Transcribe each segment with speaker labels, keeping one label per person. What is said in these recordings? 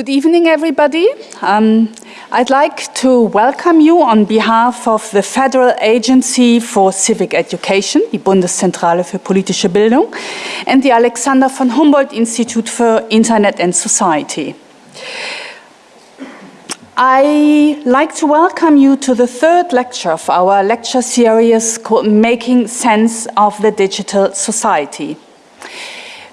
Speaker 1: Good evening, everybody. Um, I'd like to welcome you on behalf of the Federal Agency for Civic Education, die Bundeszentrale für politische Bildung, and the Alexander von Humboldt Institute for Internet and Society. I like to welcome you to the third lecture of our lecture series called Making Sense of the Digital Society.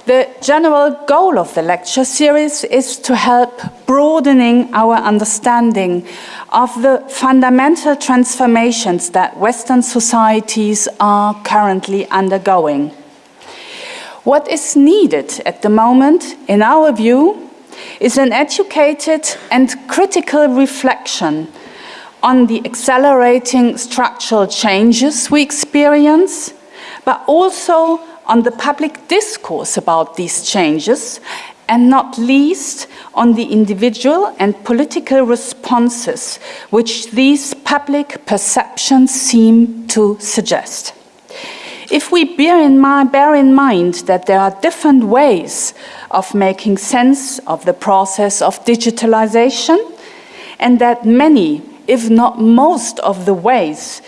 Speaker 1: The general goal of the lecture series is to help broadening our understanding of the fundamental transformations that Western societies are currently undergoing. What is needed at the moment, in our view, is an educated and critical reflection on the accelerating structural changes we experience, but also on the public discourse about these changes and not least on the individual and political responses which these public perceptions seem to suggest. If we bear in, mind, bear in mind that there are different ways of making sense of the process of digitalization and that many, if not most of the ways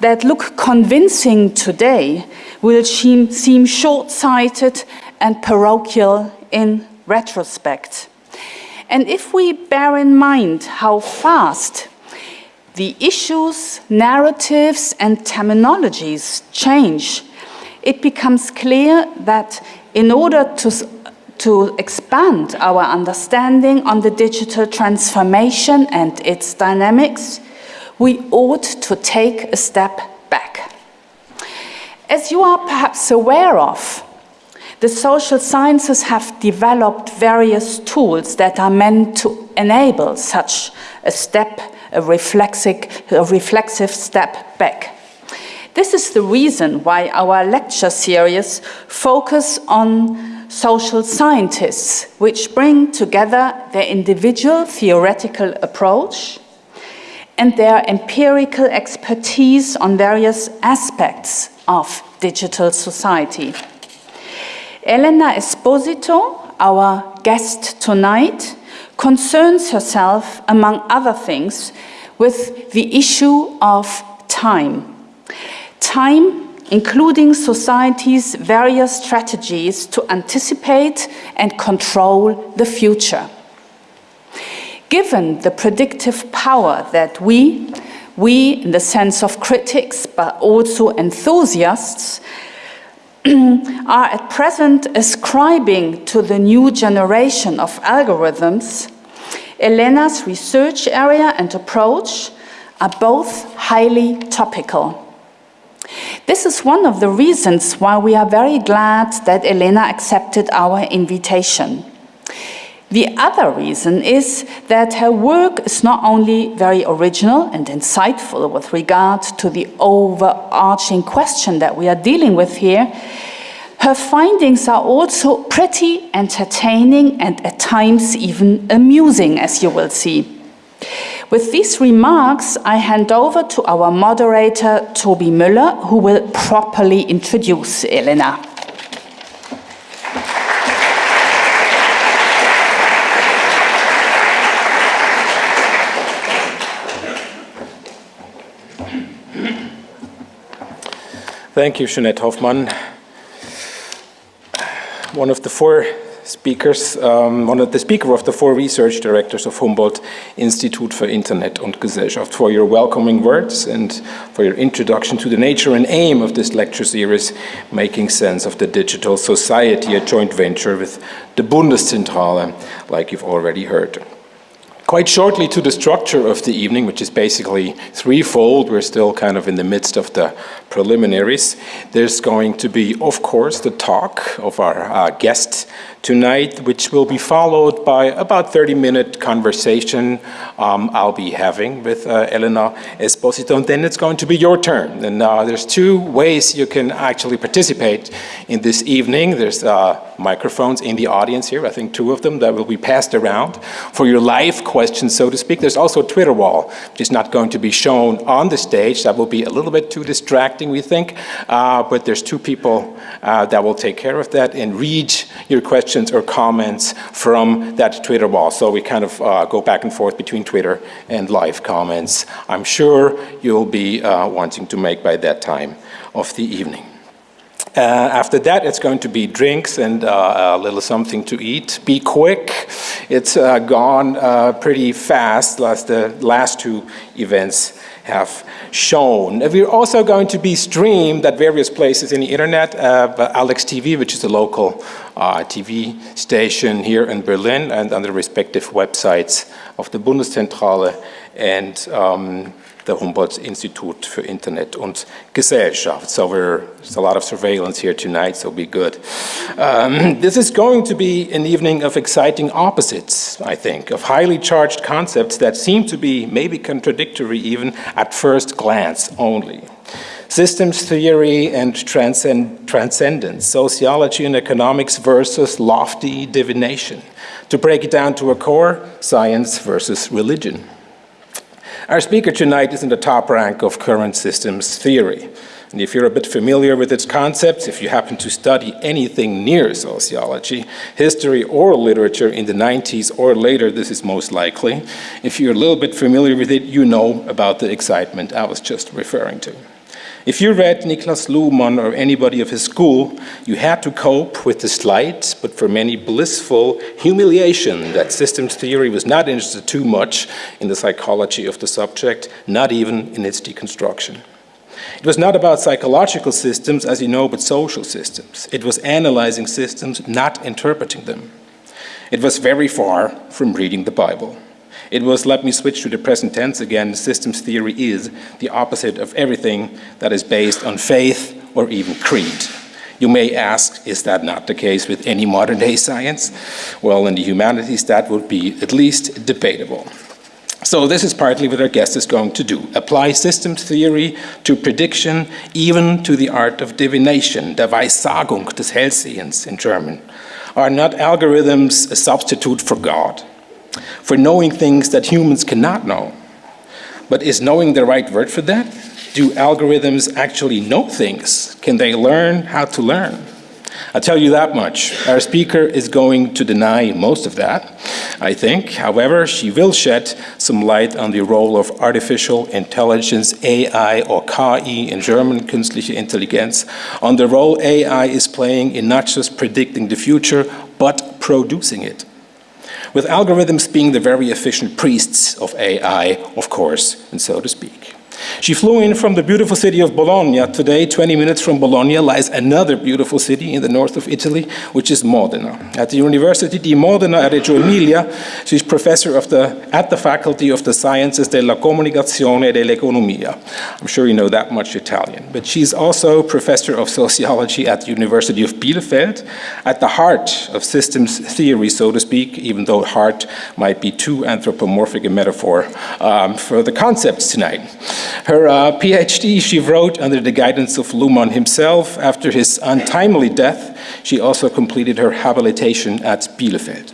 Speaker 1: that look convincing today will seem, short-sighted and parochial in retrospect. And if we bear in mind how fast the issues, narratives and terminologies change, it becomes clear that in order to, to expand our understanding on the digital transformation and its dynamics, we ought to take a step back. As you are perhaps aware of, the social sciences have developed various tools that are meant to enable such a step, a reflexive, a reflexive step back. This is the reason why our lecture series focus on social scientists, which bring together their individual theoretical approach and their empirical expertise on various aspects of digital society. Elena Esposito, our guest tonight, concerns herself, among other things, with the issue of time. Time, including society's various strategies to anticipate and control the future. Given the predictive power that we, we in the sense of critics, but also enthusiasts, are at present ascribing to the new generation of algorithms, Elena's research area and approach are both highly topical. This is one of the reasons why we are very glad that Elena accepted our invitation. The other reason is that her work is not only very original and insightful with regard to the overarching question that we are dealing with here, her findings are also pretty entertaining and at times even amusing, as you will see. With these remarks, I hand over to our moderator, Tobi Müller, who will properly introduce Elena.
Speaker 2: Thank you, Jeanette Hofmann. One of the four speakers, um, one of the speaker of the four research directors of Humboldt Institute for Internet und Gesellschaft for your welcoming words and for your introduction to the nature and aim of this lecture series, Making Sense of the Digital Society, a joint venture with the Bundeszentrale, like you've already heard. Quite shortly to the structure of the evening, which is basically threefold. We're still kind of in the midst of the preliminaries. There's going to be, of course, the talk of our uh, guest tonight, which will be followed by about 30 minute conversation um, I'll be having with uh, Elena Esposito, and then it's going to be your turn. And uh, there's two ways you can actually participate in this evening. There's uh, microphones in the audience here, I think two of them that will be passed around for your live questions, so to speak. There's also a Twitter wall, which is not going to be shown on the stage. That will be a little bit too distracting, we think, uh, but there's two people uh, that will take care of that and read your questions questions or comments from that Twitter wall. So we kind of uh, go back and forth between Twitter and live comments. I'm sure you'll be uh, wanting to make by that time of the evening. Uh, after that, it's going to be drinks and uh, a little something to eat. Be quick. It's uh, gone uh, pretty fast, last the last two events have shown. We're also going to be streamed at various places in the internet. Uh, Alex TV, which is a local uh, TV station here in Berlin, and on the respective websites of the Bundeszentrale and um, the Humboldt-Institut für Internet und Gesellschaft. So there's a lot of surveillance here tonight, so be good. Um, this is going to be an evening of exciting opposites, I think, of highly charged concepts that seem to be maybe contradictory even at first glance only systems theory and transcend transcendence, sociology and economics versus lofty divination. To break it down to a core, science versus religion. Our speaker tonight is in the top rank of current systems theory. And if you're a bit familiar with its concepts, if you happen to study anything near sociology, history or literature in the 90s or later, this is most likely. If you're a little bit familiar with it, you know about the excitement I was just referring to. If you read Niklas Luhmann or anybody of his school, you had to cope with the slight, but for many blissful, humiliation that systems theory was not interested too much in the psychology of the subject, not even in its deconstruction. It was not about psychological systems, as you know, but social systems. It was analyzing systems, not interpreting them. It was very far from reading the Bible. It was, let me switch to the present tense again, systems theory is the opposite of everything that is based on faith or even creed. You may ask, is that not the case with any modern day science? Well, in the humanities, that would be at least debatable. So this is partly what our guest is going to do. Apply systems theory to prediction, even to the art of divination, der Weissagung des Hellsehens in German. Are not algorithms a substitute for God? For knowing things that humans cannot know. But is knowing the right word for that? Do algorithms actually know things? Can they learn how to learn? I'll tell you that much. Our speaker is going to deny most of that, I think. However, she will shed some light on the role of artificial intelligence, AI or KI in German, künstliche Intelligenz, on the role AI is playing in not just predicting the future, but producing it with algorithms being the very efficient priests of AI, of course, and so to speak. She flew in from the beautiful city of Bologna. Today, 20 minutes from Bologna, lies another beautiful city in the north of Italy, which is Modena. At the University di Modena at Reggio Emilia, she's professor of the, at the Faculty of the Sciences della Comunicazione e dell'Economia. I'm sure you know that much Italian. But she's also professor of sociology at the University of Bielefeld, at the heart of systems theory, so to speak, even though heart might be too anthropomorphic a metaphor um, for the concepts tonight. Her uh, PhD she wrote under the guidance of Luhmann himself. After his untimely death, she also completed her habilitation at Bielefeld.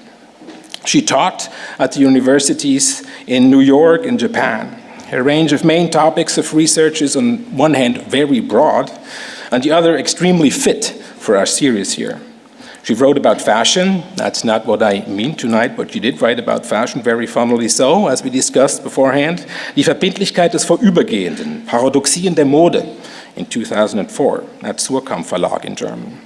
Speaker 2: She taught at the universities in New York and Japan. Her range of main topics of research is on one hand very broad, on the other extremely fit for our series here. She wrote about fashion. That's not what I mean tonight, but she did write about fashion, very funnily so, as we discussed beforehand. Die Verbindlichkeit des Vorübergehenden, Paradoxien der Mode in 2004 at Suhrkamp Verlag in German.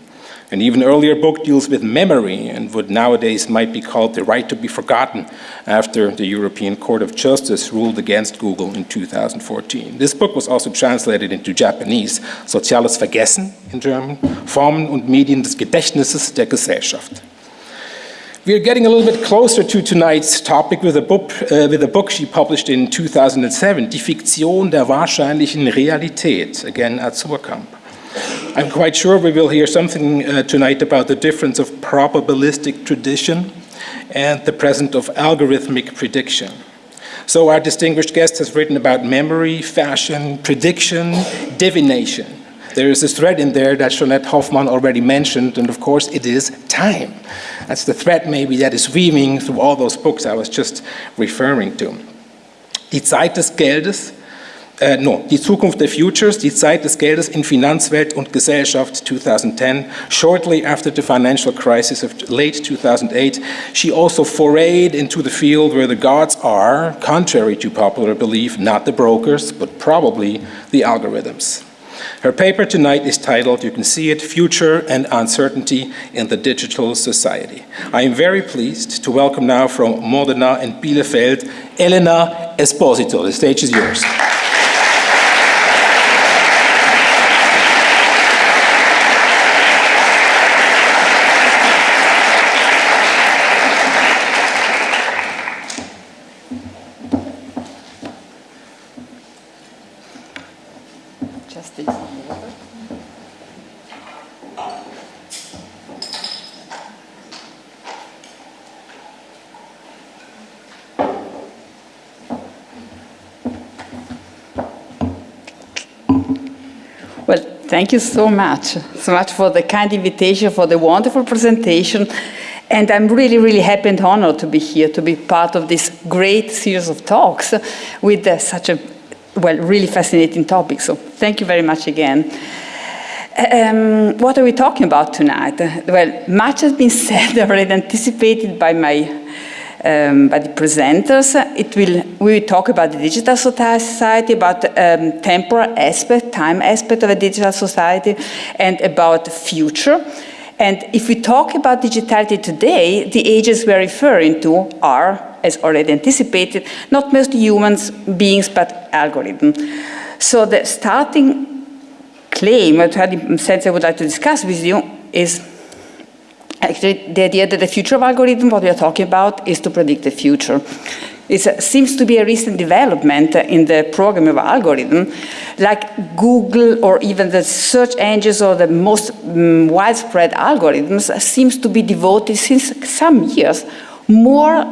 Speaker 2: An even earlier book deals with memory and what nowadays might be called the right to be forgotten after the European Court of Justice ruled against Google in 2014. This book was also translated into Japanese, Soziales Vergessen in German, Formen und Medien des Gedächtnisses der Gesellschaft. We're getting a little bit closer to tonight's topic with a book, uh, with a book she published in 2007, Die Fiktion der wahrscheinlichen Realität, again at. I'm quite sure we will hear something uh, tonight about the difference of probabilistic tradition and the presence of algorithmic prediction. So our distinguished guest has written about memory, fashion, prediction, divination. There is a thread in there that Jeanette Hofmann already mentioned, and of course it is time. That's the thread maybe that is weaving through all those books I was just referring to. Die Zeit des Geldes äh, no, Die Zukunft der Futures, die Zeit des Geldes in Finanzwelt und Gesellschaft 2010. Shortly after the financial crisis of late 2008, she also forayed into the field where the gods are, contrary to popular belief, not the brokers, but probably the algorithms. Her paper tonight is titled, you can see it, Future and Uncertainty in the Digital Society. I am very pleased to welcome now from Modena and Bielefeld, Elena Esposito. The stage is yours.
Speaker 3: Thank you so much, so much for the kind invitation, for the wonderful presentation. And I'm really, really happy and honored to be here, to be part of this great series of talks with uh, such a, well, really fascinating topic. So thank you very much again. Um, what are we talking about tonight? Well, much has been said already, anticipated by my um, by the presenters. It will, we will talk about the digital society, about um, temporal aspect, time aspect of a digital society, and about the future. And if we talk about digitality today, the ages we're referring to are, as already anticipated, not mostly humans, beings, but algorithms. So the starting claim, or the sense I would like to discuss with you, is Actually, the idea that the future of algorithm, what we are talking about, is to predict the future. It uh, seems to be a recent development in the programming of algorithm, like Google or even the search engines or the most um, widespread algorithms seems to be devoted since some years more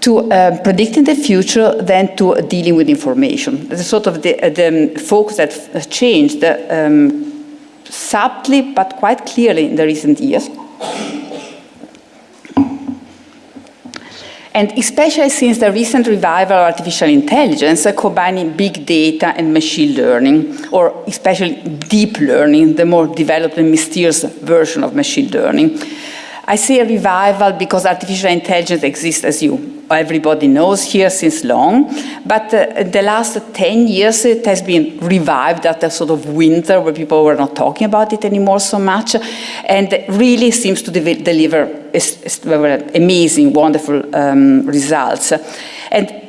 Speaker 3: to uh, predicting the future than to dealing with information. It's sort of the, uh, the focus that changed um, subtly but quite clearly in the recent years. And especially since the recent revival of artificial intelligence, uh, combining big data and machine learning, or especially deep learning, the more developed and mysterious version of machine learning. I say a revival because artificial intelligence exists, as you everybody knows here since long, but uh, the last 10 years it has been revived at a sort of winter where people were not talking about it anymore so much, and really seems to de deliver amazing, wonderful um, results. And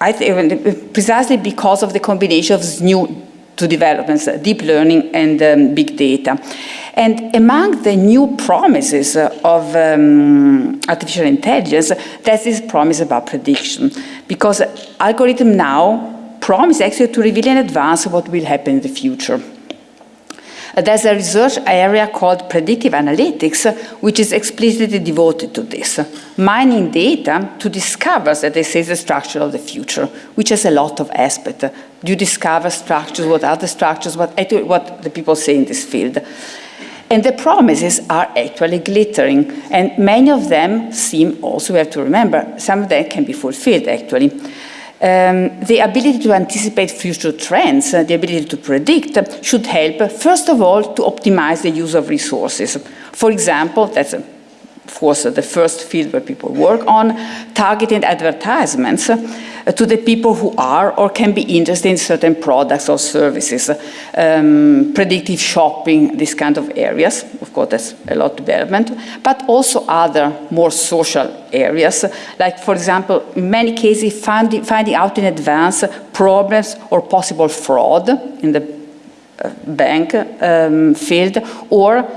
Speaker 3: I think precisely because of the combination of new to developments, deep learning and um, big data. And among the new promises of um, artificial intelligence, there's this promise about prediction. Because algorithm now promise actually to reveal in advance what will happen in the future. There's a research area called predictive analytics, which is explicitly devoted to this, mining data to discover, that they say, the structure of the future, which has a lot of aspect. You discover structures, what are the structures, what, what the people say in this field. And the promises are actually glittering, and many of them seem also, we have to remember, some of them can be fulfilled actually. Um, the ability to anticipate future trends, uh, the ability to predict, uh, should help, first of all, to optimize the use of resources. For example, that's a course, the first field where people work on, targeted advertisements uh, to the people who are or can be interested in certain products or services, um, predictive shopping, this kind of areas. Of course, that's a lot of development, but also other more social areas, like, for example, in many cases, finding, finding out in advance problems or possible fraud in the uh, bank um, field, or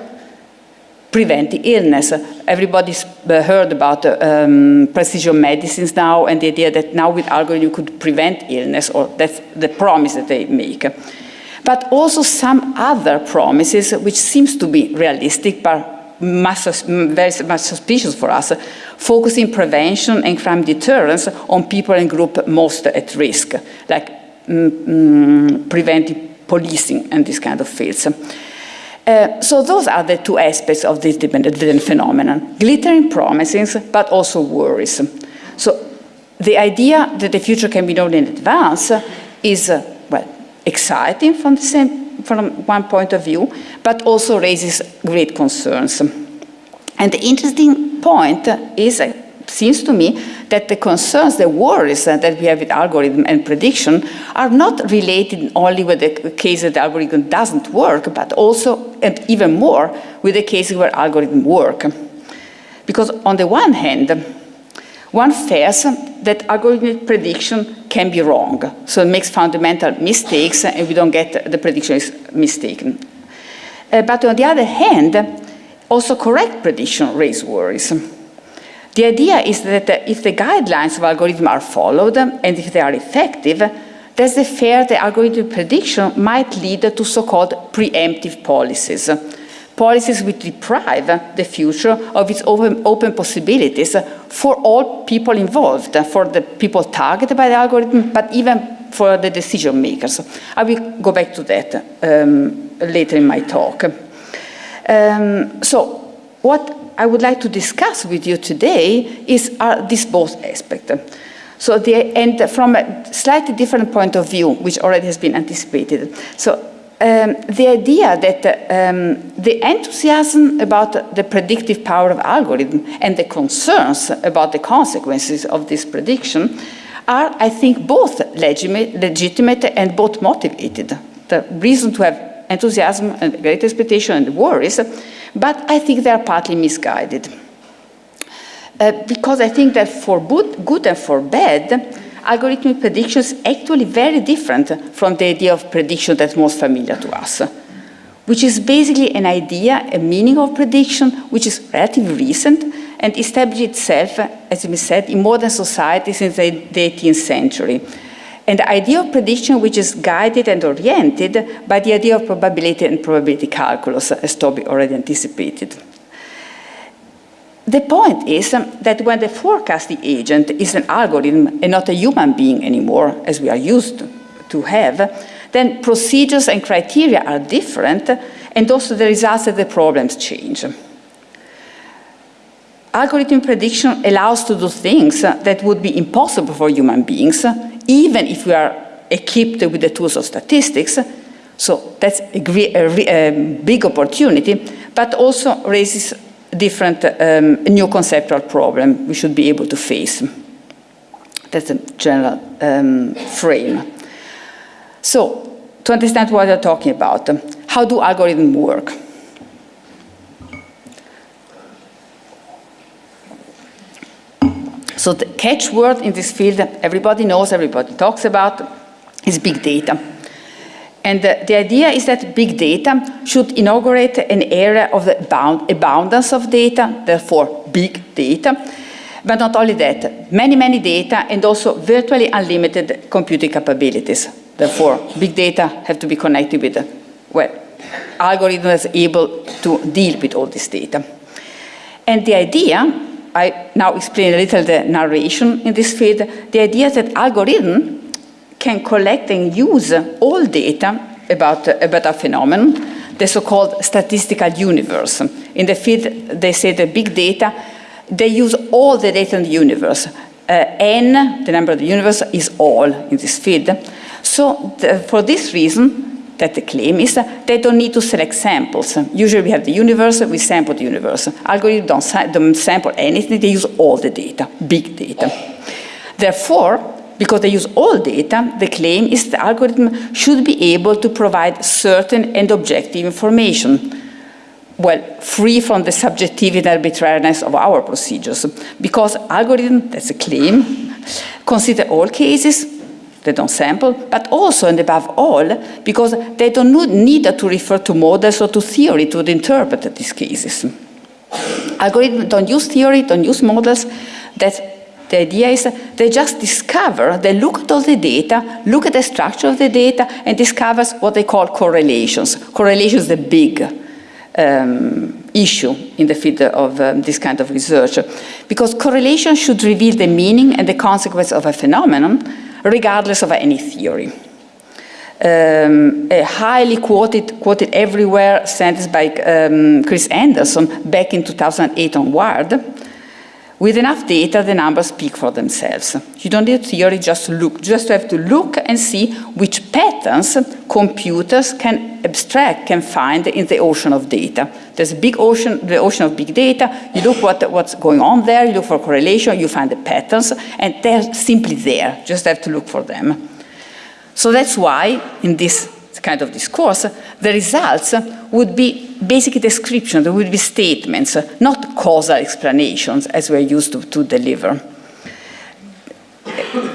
Speaker 3: prevent the illness. Everybody's uh, heard about um, precision medicines now and the idea that now with algorithm you could prevent illness or that's the promise that they make. But also some other promises which seems to be realistic but much, very much suspicious for us, focusing prevention and crime deterrence on people and groups most at risk, like mm, mm, preventing policing and this kind of fields. Uh, so those are the two aspects of this dependent phenomenon, glittering promises, but also worries. So the idea that the future can be known in advance is, uh, well, exciting from, the same, from one point of view, but also raises great concerns. And the interesting point is, it seems to me, that the concerns, the worries that we have with algorithm and prediction are not related only with the case that the algorithm doesn't work, but also, and even more, with the cases where algorithms work. Because on the one hand, one fears that algorithmic prediction can be wrong. So it makes fundamental mistakes and we don't get the prediction is mistaken. Uh, but on the other hand, also correct prediction raises worries. The idea is that if the guidelines of algorithm are followed and if they are effective, there's a fear that algorithmic prediction might lead to so-called preemptive policies policies which deprive the future of its open, open possibilities for all people involved, for the people targeted by the algorithm, but even for the decision makers. I will go back to that um, later in my talk. Um, so what I would like to discuss with you today is are these both aspects. So the, and from a slightly different point of view, which already has been anticipated. So um, the idea that um, the enthusiasm about the predictive power of algorithm and the concerns about the consequences of this prediction are, I think, both legitimate, legitimate and both motivated. The reason to have enthusiasm and great expectation and worries, but I think they are partly misguided. Uh, because I think that for good and for bad, algorithmic prediction is actually very different from the idea of prediction that's most familiar to us, which is basically an idea, a meaning of prediction, which is relatively recent and established itself, as we said, in modern society since the 18th century. And the idea of prediction which is guided and oriented by the idea of probability and probability calculus, as Tobi already anticipated. The point is um, that when the forecasting agent is an algorithm and not a human being anymore, as we are used to have, then procedures and criteria are different, and also the results of the problems change. Algorithm prediction allows to do things that would be impossible for human beings, even if we are equipped with the tools of statistics. So that's a, a, a big opportunity, but also raises different um, new conceptual problem we should be able to face. That's a general um, frame. So, to understand what I'm talking about, how do algorithms work? So the catchword in this field, that everybody knows, everybody talks about, is big data. And the, the, idea is that big data should inaugurate an era of the bound, abundance of data, therefore big data. But not only that, many, many data and also virtually unlimited computing capabilities. Therefore, big data have to be connected with, well, algorithms able to deal with all this data. And the idea, I now explain a little the narration in this field, the idea that algorithm can collect and use all data about, a phenomenon, the so-called statistical universe. In the field, they say the big data, they use all the data in the universe. Uh, n, the number of the universe, is all in this field. So the, for this reason, that the claim is they don't need to select samples. Usually we have the universe, we sample the universe. Algorithms don't, don't sample anything, they use all the data, big data. Therefore, because they use all data, the claim is the algorithm should be able to provide certain and objective information, well, free from the subjectivity and arbitrariness of our procedures. Because algorithm, that's a claim, consider all cases, they don't sample, but also and above all, because they don't need to refer to models or to theory to interpret these cases. Algorithms don't use theory, don't use models, that's the idea is they just discover, they look at all the data, look at the structure of the data, and discovers what they call correlations. Correlations is a big um, issue in the field of um, this kind of research, because correlation should reveal the meaning and the consequence of a phenomenon, regardless of any theory. Um, a highly quoted, quoted everywhere sentence by um, Chris Anderson back in 2008 onward, With enough data, the numbers speak for themselves. You don't need theory, just look. Just have to look and see which patterns computers can abstract, can find in the ocean of data. There's a big ocean, the ocean of big data. You look what, what's going on there, you look for correlation, you find the patterns, and they're simply there. Just have to look for them. So that's why, in this kind of discourse, the results would be basic descriptions, there would be statements, not causal explanations as we're used to, to deliver.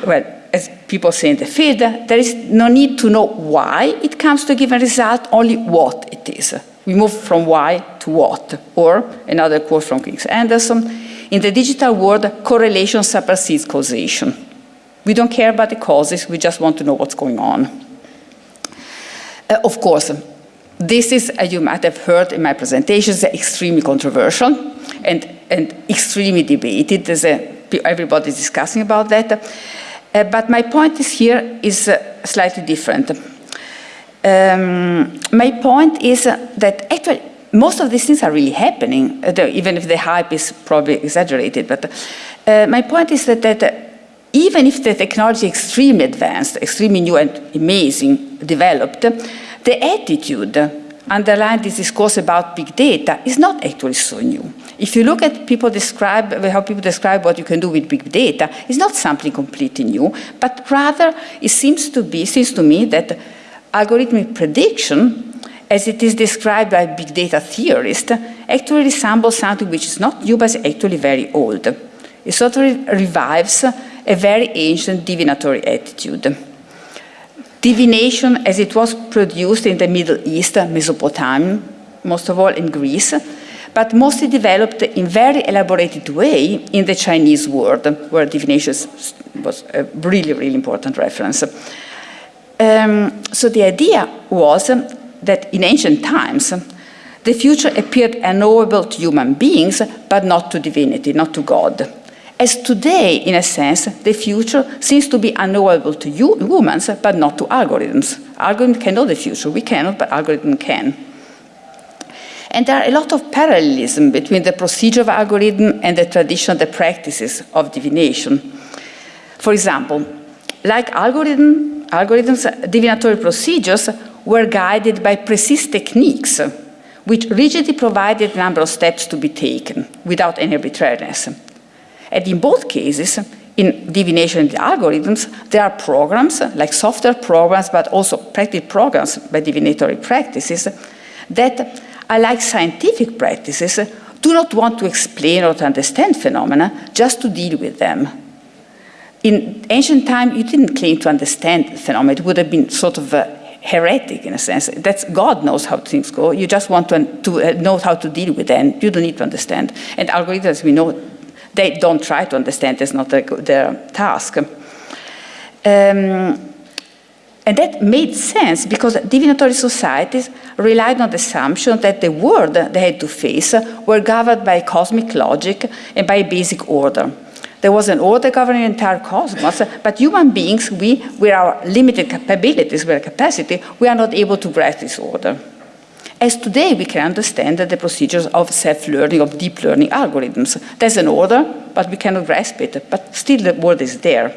Speaker 3: Well, as people say in the field, there is no need to know why it comes to a given result, only what it is. We move from why to what. Or, another quote from Chris Anderson, in the digital world, correlation supersedes causation. We don't care about the causes, we just want to know what's going on. Uh, of course, this is, as you might have heard in my presentations, extremely controversial and, and extremely debated. There's everybody's discussing about that. Uh, but my point is here is uh, slightly different. Um, my point is that actually most of these things are really happening, uh, even if the hype is probably exaggerated. But uh, my point is that, that even if the technology is extremely advanced, extremely new and amazing, developed, the attitude underlying this discourse about big data is not actually so new. If you look at people describe, how people describe what you can do with big data, it's not something completely new, but rather it seems to be, seems to me that algorithmic prediction as it is described by big data theorists, actually resembles something which is not new, but actually very old. It sort of revives a very ancient divinatory attitude. Divination as it was produced in the Middle East, Mesopotamia, most of all in Greece, but mostly developed in very elaborated way in the Chinese world, where divination was a really, really important reference. Um, so the idea was that in ancient times, the future appeared unknowable to human beings, but not to divinity, not to God. As today, in a sense, the future seems to be unknowable to you, humans, but not to algorithms. Algorithms can know the future, we cannot, but algorithms can. And there are a lot of parallelism between the procedure of algorithm and the tradition, the practices of divination. For example, like algorithm, algorithms, divinatory procedures were guided by precise techniques which rigidly provided a number of steps to be taken without any arbitrariness. And in both cases, in divination and algorithms, there are programs, like software programs, but also practice programs by divinatory practices, that, unlike scientific practices, do not want to explain or to understand phenomena, just to deal with them. In ancient time, you didn't claim to understand phenomena. It would have been sort of uh, heretic in a sense. That's God knows how things go. You just want to, to uh, know how to deal with them. You don't need to understand. And algorithms, we know, they don't try to understand, it's not their, task. Um, and that made sense because divinatory societies relied on the assumption that the world they had to face were governed by cosmic logic and by basic order. There was an order governing the entire cosmos, but human beings, we, with our limited capabilities, with our capacity, we are not able to grasp this order. As today we can understand the procedures of self-learning, of deep learning algorithms. There's an order, but we cannot grasp it, but still the word is there.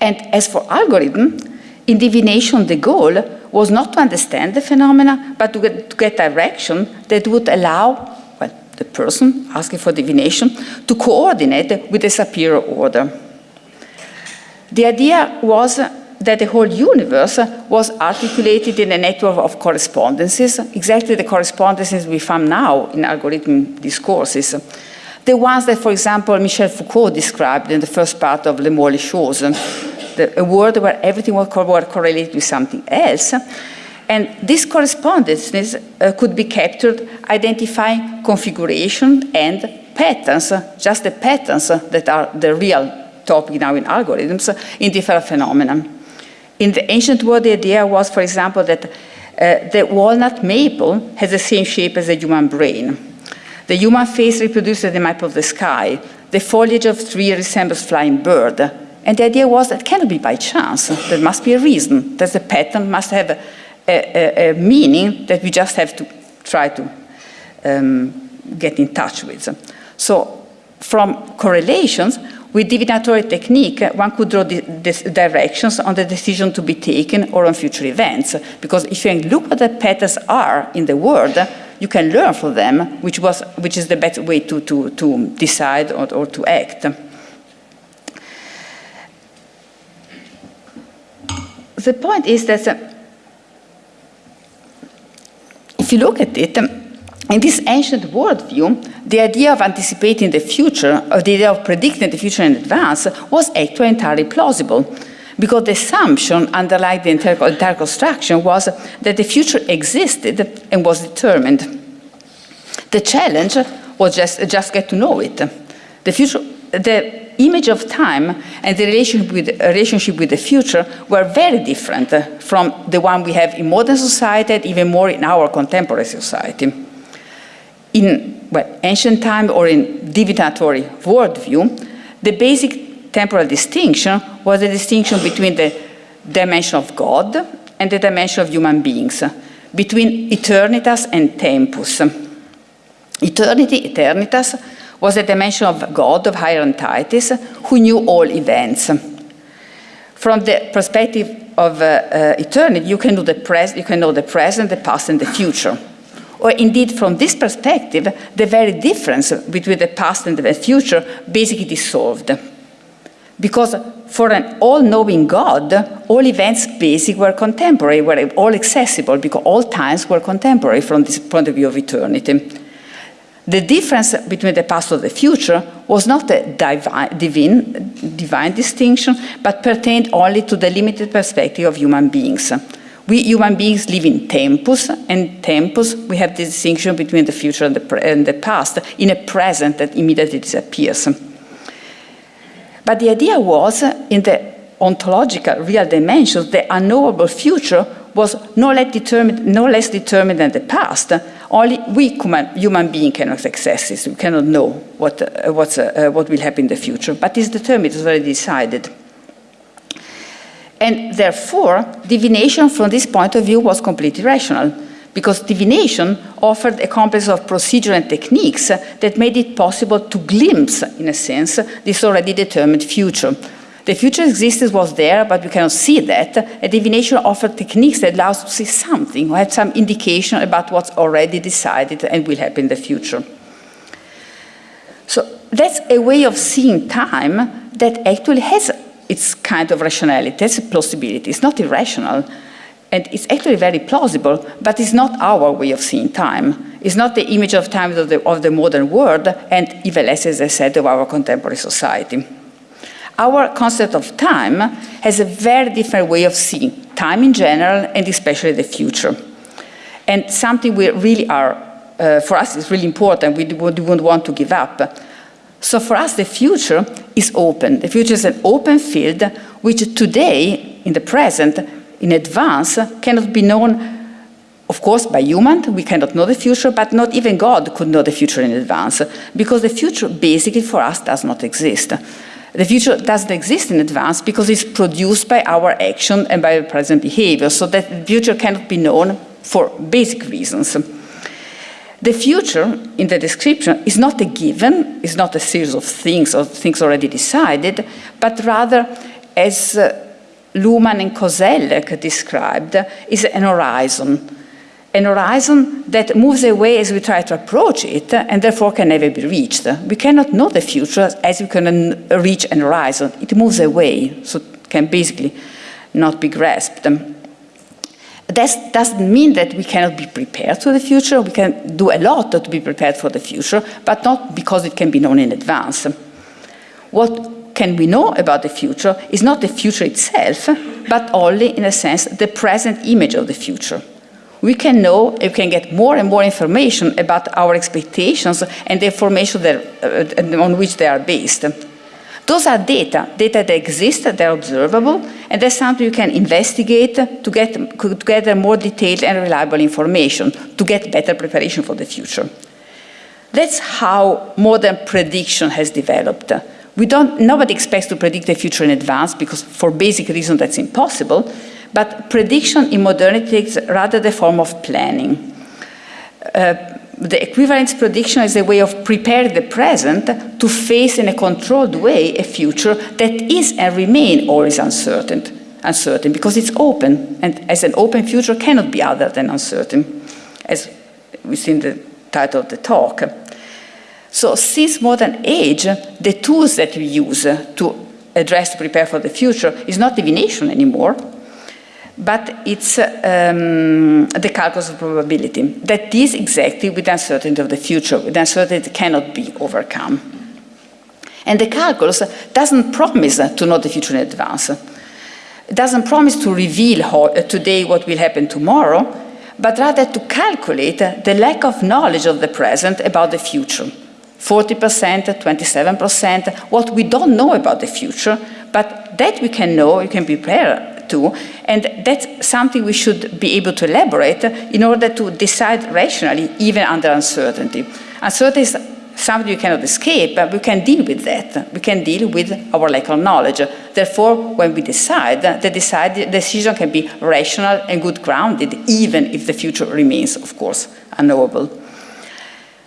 Speaker 3: And as for algorithm, in divination the goal was not to understand the phenomena, but to get, to get direction that would allow well, the person asking for divination to coordinate with a superior order. The idea was that the whole universe was articulated in a network of correspondences, exactly the correspondences we find now in algorithm discourses. The ones that, for example, Michel Foucault described in the first part of Les Mots les choses, a world where everything was correlated with something else. And these correspondences uh, could be captured identifying configuration and patterns, just the patterns that are the real topic now in algorithms, in different phenomena. In the ancient world, the idea was, for example, that uh, the walnut maple has the same shape as the human brain. The human face reproduces the map of the sky. The foliage of tree resembles flying bird. And the idea was that cannot be by chance. There must be a reason, that the pattern must have a, a, a meaning that we just have to try to um, get in touch with. So from correlations, with divinatory technique, one could draw directions on the decision to be taken or on future events. Because if you look what the patterns are in the world, you can learn from them, which, was, which is the best way to, to, to decide or, or to act. The point is that uh, if you look at it, in this ancient worldview, the idea of anticipating the future, or the idea of predicting the future in advance, was actually entirely plausible. Because the assumption underlying the entire, entire construction was that the future existed and was determined. The challenge was just, just get to know it. The future, the image of time and the relationship with, relationship with the future were very different from the one we have in modern society and even more in our contemporary society in well, ancient time or in divinatory worldview, the basic temporal distinction was the distinction between the dimension of God and the dimension of human beings, between eternitas and tempus. Eternity, eternitas, was the dimension of God, of higher entities, who knew all events. From the perspective of uh, uh, eternity, you can, you can know the present, the past, and the future or indeed from this perspective, the very difference between the past and the future basically dissolved. Because for an all-knowing God, all events basically were contemporary, were all accessible, because all times were contemporary from this point of view of eternity. The difference between the past and the future was not a divine, divine, divine distinction, but pertained only to the limited perspective of human beings. We human beings live in tempus, and tempus, we have the distinction between the future and the, and the past, in a present that immediately disappears. But the idea was, in the ontological real dimensions, the unknowable future was no less determined, no less determined than the past. Only we human, beings cannot access this. We cannot know what, uh, uh, what will happen in the future. But it's determined, it's already decided. And therefore, divination from this point of view was completely rational, because divination offered a complex of procedure and techniques that made it possible to glimpse, in a sense, this already determined future. The future existence was there, but we cannot see that. And divination offered techniques that allow us to see something, or have some indication about what's already decided and will happen in the future. So that's a way of seeing time that actually has it's kind of rationality, it's a plausibility, it's not irrational. And it's actually very plausible, but it's not our way of seeing time. It's not the image of time of the, of the modern world, and even less, as I said, of our contemporary society. Our concept of time has a very different way of seeing time in general, and especially the future. And something we really are, uh, for us, is really important, we wouldn't want to give up. So for us, the future is open. The future is an open field which today, in the present, in advance, cannot be known, of course, by human. We cannot know the future, but not even God could know the future in advance, because the future basically for us does not exist. The future doesn't exist in advance because it's produced by our action and by our present behavior, so that the future cannot be known for basic reasons. The future in the description is not a given, is not a series of things or things already decided, but rather, as uh, Luhmann and Koselleck described, is an horizon. An horizon that moves away as we try to approach it and therefore can never be reached. We cannot know the future as we can reach an horizon. It moves away, so can basically not be grasped. That doesn't mean that we cannot be prepared for the future. We can do a lot to be prepared for the future, but not because it can be known in advance. What can we know about the future is not the future itself, but only, in a sense, the present image of the future. We can know, we can get more and more information about our expectations and the information that, uh, on which they are based. Those are data, data that exist, they're observable, and that's something you can investigate to get to more detailed and reliable information, to get better preparation for the future. That's how modern prediction has developed. We don't, nobody expects to predict the future in advance because for basic reasons that's impossible, but prediction in modernity takes rather the form of planning. Uh, the equivalence prediction is a way of preparing the present to face in a controlled way a future that is and remain always uncertain, uncertain because it's open, and as an open future cannot be other than uncertain, as we see in the title of the talk. So since modern age, the tools that we use to address to prepare for the future is not divination anymore, but it's um, the calculus of probability That is exactly with uncertainty of the future, with uncertainty cannot be overcome. And the calculus doesn't promise to know the future in advance. It doesn't promise to reveal uh, today what will happen tomorrow, but rather to calculate the lack of knowledge of the present about the future. 40%, 27%, what we don't know about the future, but that we can know, we can prepare to, and that's something we should be able to elaborate in order to decide rationally, even under uncertainty. Uncertainty is something you cannot escape, but we can deal with that. We can deal with our lack of knowledge. Therefore, when we decide, the decide, decision can be rational and good grounded, even if the future remains, of course, unknowable.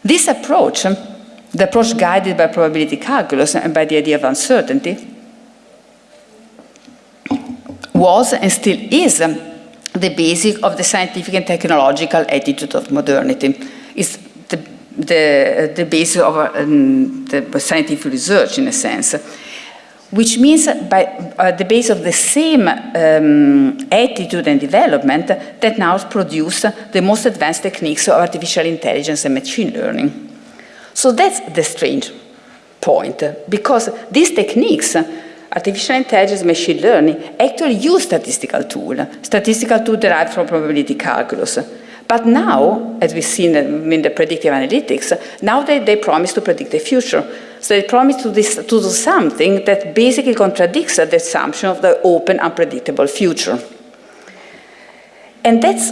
Speaker 3: This approach, the approach guided by probability calculus and by the idea of uncertainty, was and still is the basic of the scientific and technological attitude of modernity. It's the, the, the basis of um, the scientific research, in a sense, which means by uh, the base of the same um, attitude and development that now produce the most advanced techniques of artificial intelligence and machine learning. So that's the strange point, because these techniques artificial intelligence, machine learning actually use statistical tool, statistical tool derived from probability calculus. But now, as we've seen in the predictive analytics, now they, they promise to predict the future. So they promise to, this, to do something that basically contradicts the assumption of the open, unpredictable future. And that's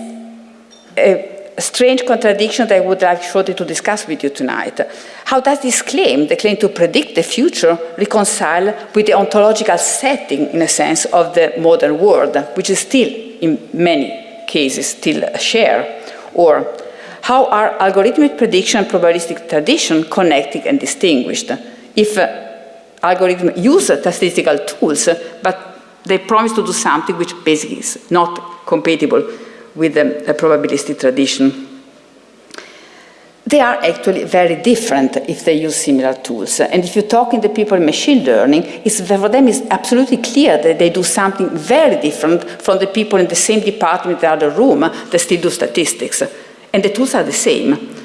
Speaker 3: a strange contradiction that I would like shortly to discuss with you tonight. How does this claim, the claim to predict the future, reconcile with the ontological setting, in a sense, of the modern world, which is still, in many cases, still a share? Or how are algorithmic prediction and probabilistic tradition connected and distinguished? If uh, algorithms use statistical tools, but they promise to do something which basically is not compatible with the probabilistic tradition. They are actually very different if they use similar tools. And if you talk to the people in machine learning, for them it's absolutely clear that they do something very different from the people in the same department in the other room that still do statistics. And the tools are the same.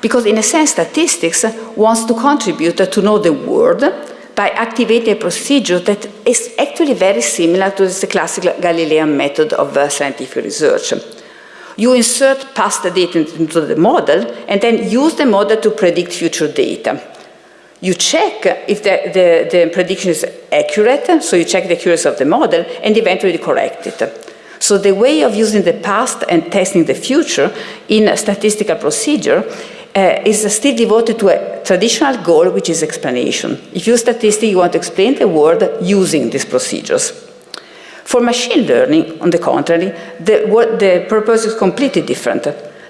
Speaker 3: Because in a sense, statistics wants to contribute to know the world by activating a procedure that is actually very similar to the classical Galilean method of uh, scientific research. You insert past data into the model and then use the model to predict future data. You check if the, the, the prediction is accurate, so you check the accuracy of the model and eventually correct it. So the way of using the past and testing the future in a statistical procedure uh, is still devoted to a traditional goal, which is explanation. If you use statistics, you want to explain the world using these procedures. For machine learning, on the contrary, the, what, the purpose is completely different.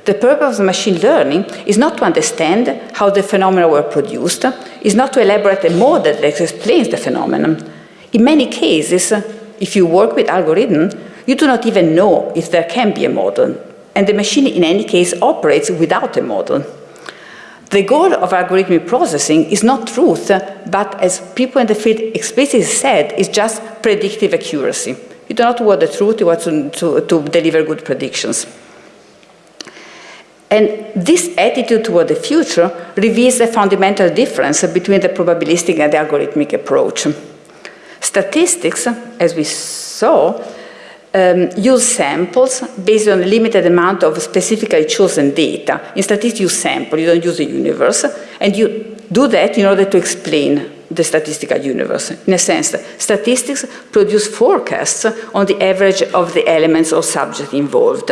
Speaker 3: The purpose of machine learning is not to understand how the phenomena were produced, is not to elaborate a model that explains the phenomenon. In many cases, if you work with algorithm, you do not even know if there can be a model, and the machine in any case operates without a model. The goal of algorithmic processing is not truth, but as people in the field explicitly said, is just predictive accuracy. You do not want the truth, you want to, to, to deliver good predictions. And this attitude toward the future reveals a fundamental difference between the probabilistic and the algorithmic approach. Statistics, as we saw, um, use samples based on a limited amount of specifically chosen data. In statistics, you sample, you don't use the universe, and you do that in order to explain the statistical universe. In a sense, statistics produce forecasts on the average of the elements or subjects involved.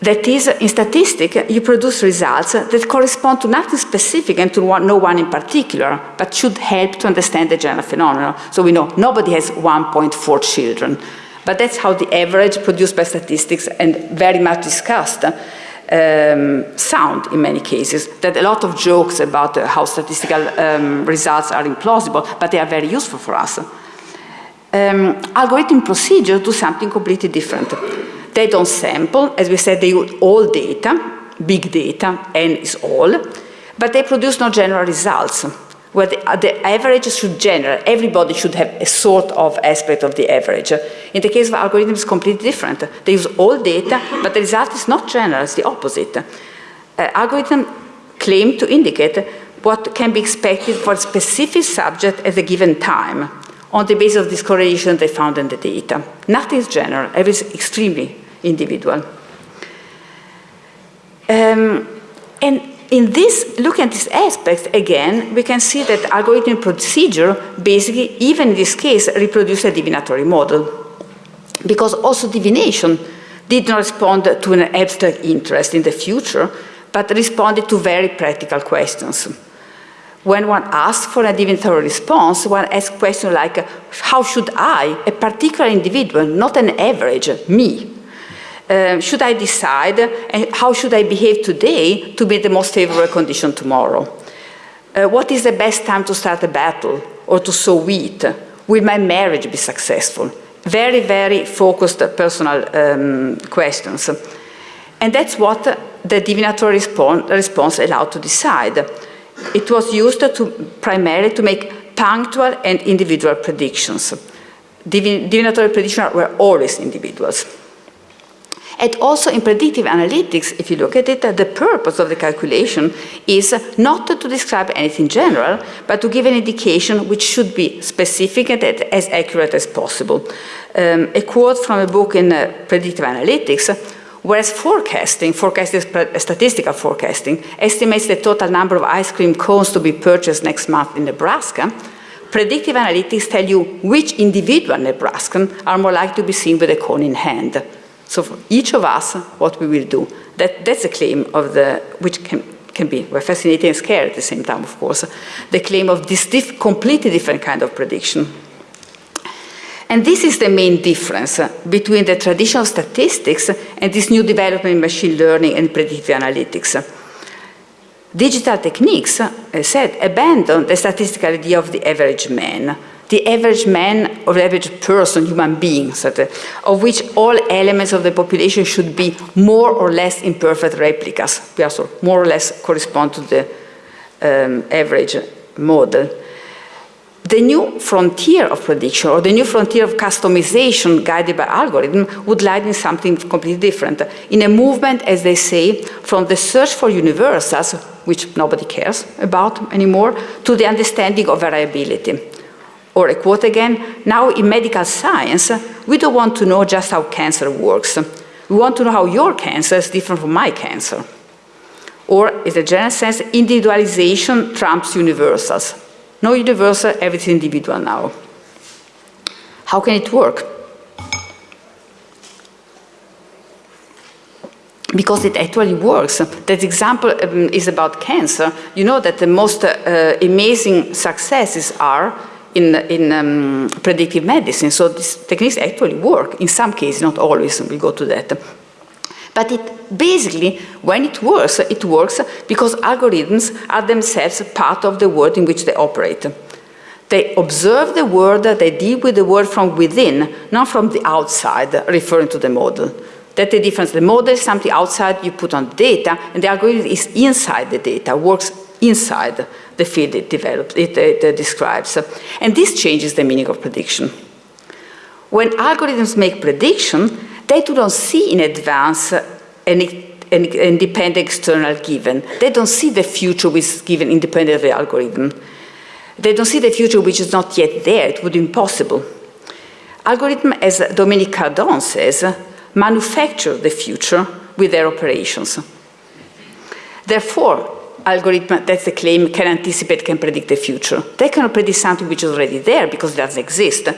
Speaker 3: That is, in statistics, you produce results that correspond to nothing specific and to one, no one in particular, but should help to understand the general phenomenon. So we know nobody has 1.4 children, but that's how the average produced by statistics and very much discussed um, sound in many cases. That a lot of jokes about uh, how statistical um, results are implausible, but they are very useful for us. Um, algorithm procedures do something completely different. They don't sample, as we said, they use all data, big data, n is all, but they produce no general results where the, the average should generate, everybody should have a sort of aspect of the average. In the case of algorithms, it's completely different. They use all data, but the result is not general, it's the opposite. Uh, algorithms claim to indicate what can be expected for a specific subject at a given time on the basis of this correlation they found in the data. Nothing is general, everything is extremely individual. Um, and in this, looking at this aspect again, we can see that algorithmic procedure basically, even in this case, reproduce a divinatory model. Because also divination did not respond to an abstract interest in the future, but responded to very practical questions. When one asks for a divinatory response, one asks questions like, how should I, a particular individual, not an average, me, uh, should I decide and how should I behave today to be the most favorable condition tomorrow? Uh, what is the best time to start a battle or to sow wheat? Will my marriage be successful? Very, very focused personal um, questions. And that's what the divinatory response, response allowed to decide. It was used to primarily to make punctual and individual predictions. divinatory predictions were always individuals. And also in predictive analytics, if you look at it, the purpose of the calculation is not to describe anything general, but to give an indication which should be specific and as accurate as possible. Um, a quote from a book in uh, predictive analytics, whereas forecasting, forecasting statistical forecasting, estimates the total number of ice cream cones to be purchased next month in Nebraska, predictive analytics tell you which individual Nebraskan are more likely to be seen with a cone in hand. So for each of us, what we will do. That, that's a claim of the, which can, can be well, fascinating and scary at the same time, of course, the claim of this diff completely different kind of prediction. And this is the main difference between the traditional statistics and this new development in machine learning and predictive analytics. Digital techniques, as said, abandon the statistical idea of the average man the average man or the average person, human being, of, which all elements of the population should be more or less imperfect replicas, more or less correspond to the um, average model. The new frontier of prediction or the new frontier of customization guided by algorithm would lie in something completely different. In a movement, as they say, from the search for universals, which nobody cares about anymore, to the understanding of variability. Or a quote again, now in medical science, we don't want to know just how cancer works. We want to know how your cancer is different from my cancer. Or, in a general sense, individualization trumps universals. No universal, everything individual now. How can it work? because it actually works. That example um, is about cancer. You know that the most uh, amazing successes are in, in um, predictive medicine. So these techniques actually work, in some cases, not always, we'll go to that. But it basically, when it works, it works because algorithms are themselves part of the world in which they operate. They observe the world, they deal with the world from within, not from the outside, referring to the model. That's the difference. The model is something outside you put on data, and the algorithm is inside the data, works inside the field it develops, it, it, it describes. And this changes the meaning of prediction. When algorithms make prediction, they do not see in advance an, an independent external given. They don't see the future which is given independent of the algorithm. They don't see the future which is not yet there. It would be impossible. Algorithm, as Dominique Cardon says, manufacture the future with their operations. Therefore, algorithm, that's the claim, can anticipate, can predict the future. They cannot predict something which is already there because it doesn't exist.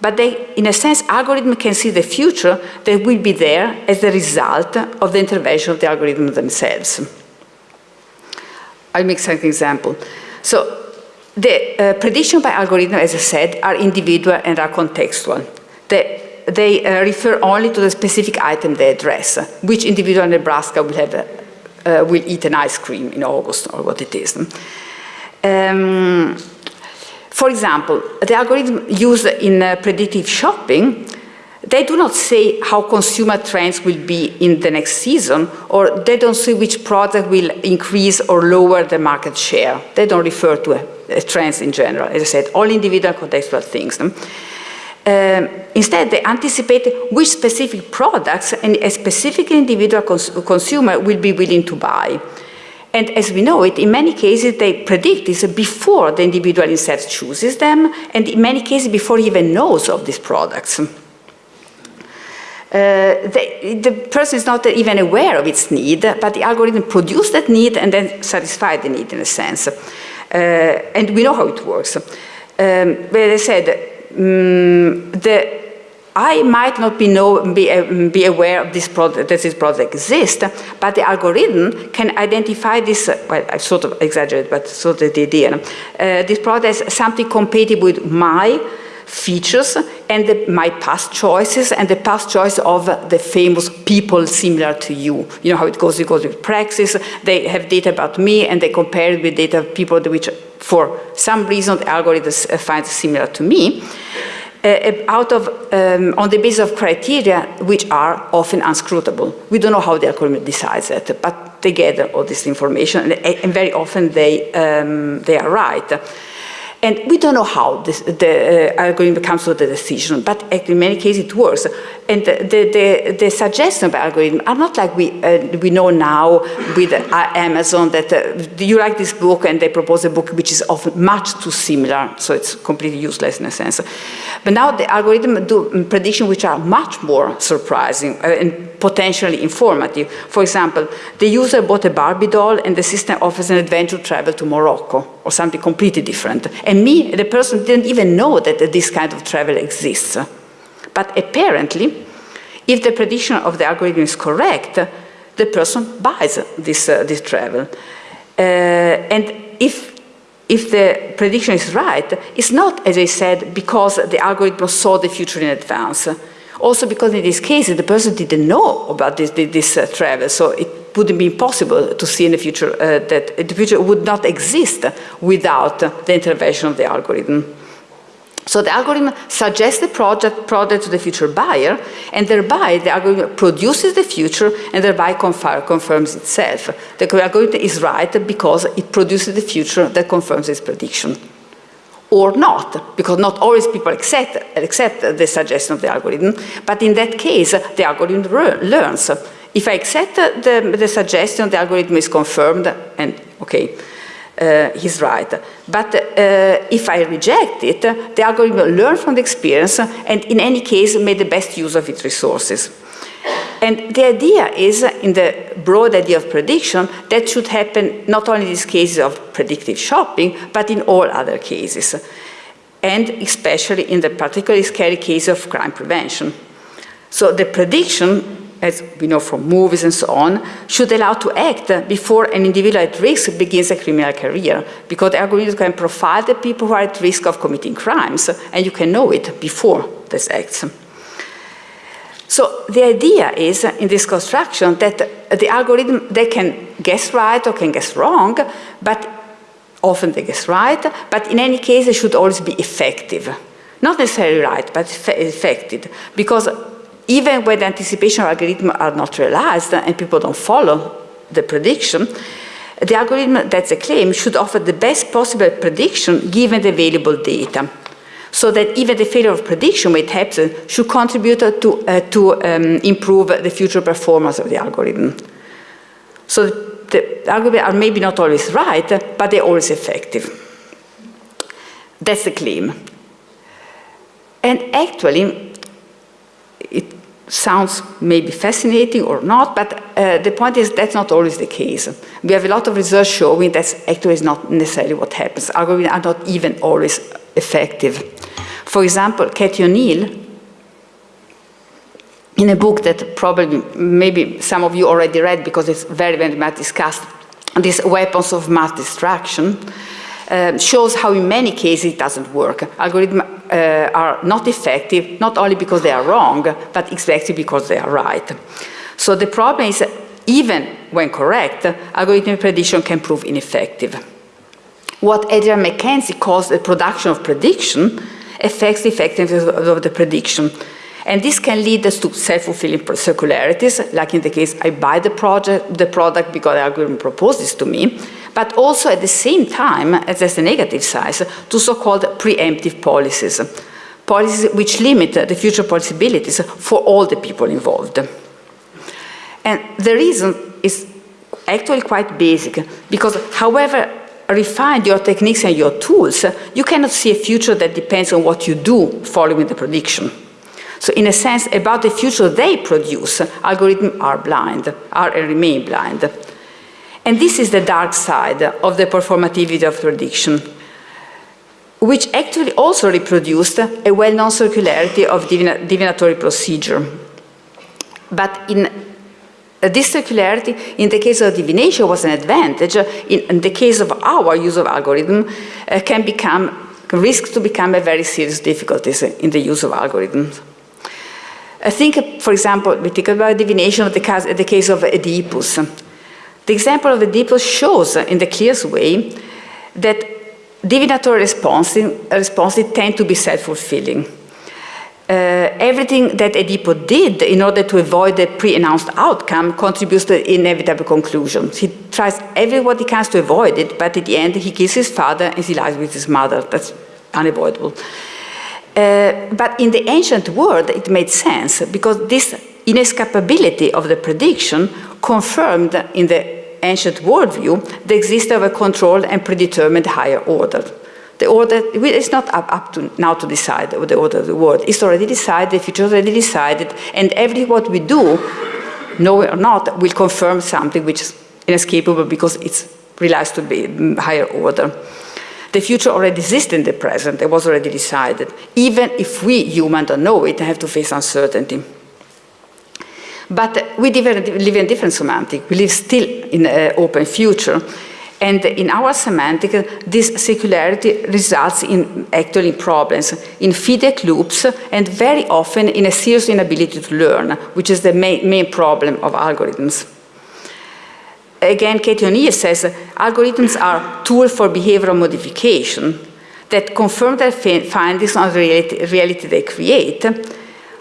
Speaker 3: But they, in a sense, algorithm can see the future that will be there as the result of the intervention of the algorithm themselves. I'll make some example. So the uh, prediction by algorithm, as I said, are individual and are contextual. The they uh, refer only to the specific item they address, which individual in Nebraska will, have, uh, will eat an ice cream in August or what it is. Um, for example, the algorithm used in uh, predictive shopping they do not say how consumer trends will be in the next season, or they don't say which product will increase or lower the market share. They don't refer to uh, trends in general. As I said, all individual contextual things. Um, instead, they anticipate which specific products and a specific individual cons consumer will be willing to buy. And as we know it, in many cases, they predict this before the individual instead chooses them, and in many cases, before he even knows of these products. Uh, the, the, person is not even aware of its need, but the algorithm produces that need and then satisfies the need in a sense. Uh, and we know how it works. Um, but as I said, um, the, I might not be, know, be, uh, be aware of this product, that this product exists, but the algorithm can identify this, well, I sort of exaggerate, but sort of the idea. Uh, this product as something compatible with my features and the, my past choices and the past choice of the famous people similar to you. You know how it goes, it goes with praxis. They have data about me and they compare it with data of people which for some reason the algorithm finds similar to me. Uh, out of, um, on the basis of criteria which are often unscrutable. We don't know how the algorithm decides that, but they gather all this information and, and very often they, um, they are right. And we don't know how this, the uh, algorithm comes to the decision, but in many cases it works. And the, the, the suggestions of algorithm are not like we, uh, we know now with uh, Amazon that uh, you like this book and they propose a book which is often much too similar, so it's completely useless in a sense. But now the algorithm do predictions which are much more surprising uh, and potentially informative. For example, the user bought a Barbie doll and the system offers an adventure travel to Morocco or something completely different. And me, the person didn't even know that this kind of travel exists. But apparently, if the prediction of the algorithm is correct, the person buys this, uh, this travel. Uh, and if, if the prediction is right, it's not, as I said, because the algorithm saw the future in advance. Also because in this case, the person didn't know about this, this uh, travel, so it wouldn't be possible to see in the future uh, that the future would not exist without the intervention of the algorithm. So the algorithm suggests the project product to the future buyer, and thereby the algorithm produces the future and thereby confirms itself. The algorithm is right because it produces the future that confirms its prediction or not, because not always people accept, accept the suggestion of the algorithm, but in that case, the algorithm learns. If I accept the, the suggestion, the algorithm is confirmed, and okay, uh, he's right. But uh, if I reject it, the algorithm will learn from the experience, and in any case, make the best use of its resources. And the idea is, in the broad idea of prediction, that should happen not only in these cases of predictive shopping, but in all other cases. And especially in the particularly scary case of crime prevention. So the prediction, as we know from movies and so on, should allow to act before an individual at risk begins a criminal career, because the algorithm can profile the people who are at risk of committing crimes, and you can know it before this acts. So the idea is in this construction that the algorithm, they can guess right or can guess wrong, but often they guess right, but in any case they should always be effective. Not necessarily right, but effective, because even when the anticipation algorithms are not realized and people don't follow the prediction, the algorithm, that's a claim, should offer the best possible prediction given the available data so that even the failure of prediction may happen should contribute to, uh, to um, improve the future performance of the algorithm. So the algorithms are maybe not always right, but they're always effective. That's the claim. And actually, it sounds maybe fascinating or not, but uh, the point is that's not always the case. We have a lot of research showing that actually is not necessarily what happens. Algorithms are not even always effective. For example, Cathy O'Neil, in a book that probably maybe some of you already read because it's very, very much discussed, these weapons of math destruction, uh, shows how in many cases it doesn't work. Algorithms uh, are not effective, not only because they are wrong, but exactly because they are right. So the problem is, even when correct, algorithmic prediction can prove ineffective. What Adrian Mackenzie calls the production of prediction affects the effectiveness of the prediction. And this can lead us to self-fulfilling circularities, like in the case I buy the, project, the product because the algorithm proposes to me, but also at the same time, as there's a negative side, to so-called preemptive policies, policies which limit the future possibilities for all the people involved. And the reason is actually quite basic, because however refined your techniques and your tools, you cannot see a future that depends on what you do following the prediction. So in a sense, about the future they produce, algorithms are blind, are and remain blind. And this is the dark side of the performativity of prediction, which actually also reproduced a well-known circularity of divina divinatory procedure. But in this circularity, in the case of divination, was an advantage. In, the case of our use of algorithm, uh, can become risk to become a very serious difficulties in the use of algorithms. I think, for example, we think about divination of the case, the case of Oedipus. The example of Oedipus shows in the clearest way that divinatory responses, responses tend to be self-fulfilling. Uh, everything that Oedipus did in order to avoid the pre-announced outcome contributes to the inevitable conclusion. He tries every what he can to avoid it, but at the end he kills his father and he lies with his mother. That's unavoidable. Uh, but in the ancient world, it made sense because this inescapability of the prediction confirmed in the ancient worldview the existence of a controlled and predetermined higher order. The order, it's not up, up to now to decide the order of the world. It's already decided, the future is already decided, and every what we do, know or not, will confirm something which is inescapable because it relies to be higher order. The future already exists in the present, it was already decided. Even if we, humans, don't know it, have to face uncertainty. But we live in a different semantic. We live still in an open future. And in our semantic, this circularity results in actually problems, in feedback loops, and very often in a serious inability to learn, which is the main, main problem of algorithms. Again, Cathy O'Neil says algorithms are tools for behavioral modification that confirm their findings on the reality, reality, they create,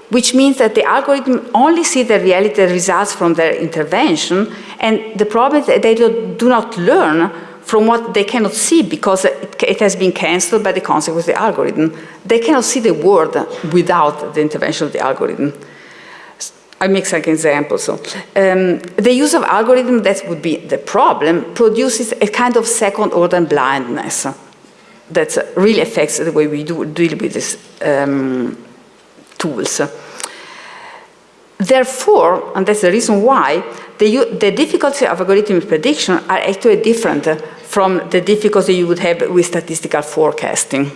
Speaker 3: which means that the algorithm only see the reality results from their intervention, and the problem is that they do, not learn from what they cannot see because it, it has been cancelled by the consequence of the algorithm. They cannot see the world without the intervention of the algorithm. I make some examples. So, um, the use of algorithm, that would be the problem, produces a kind of second order blindness that really affects the way we do deal with this um, tools. Therefore, and that's the reason why, the, the difficulty of algorithmic prediction are actually different from the difficulty you would have with statistical forecasting.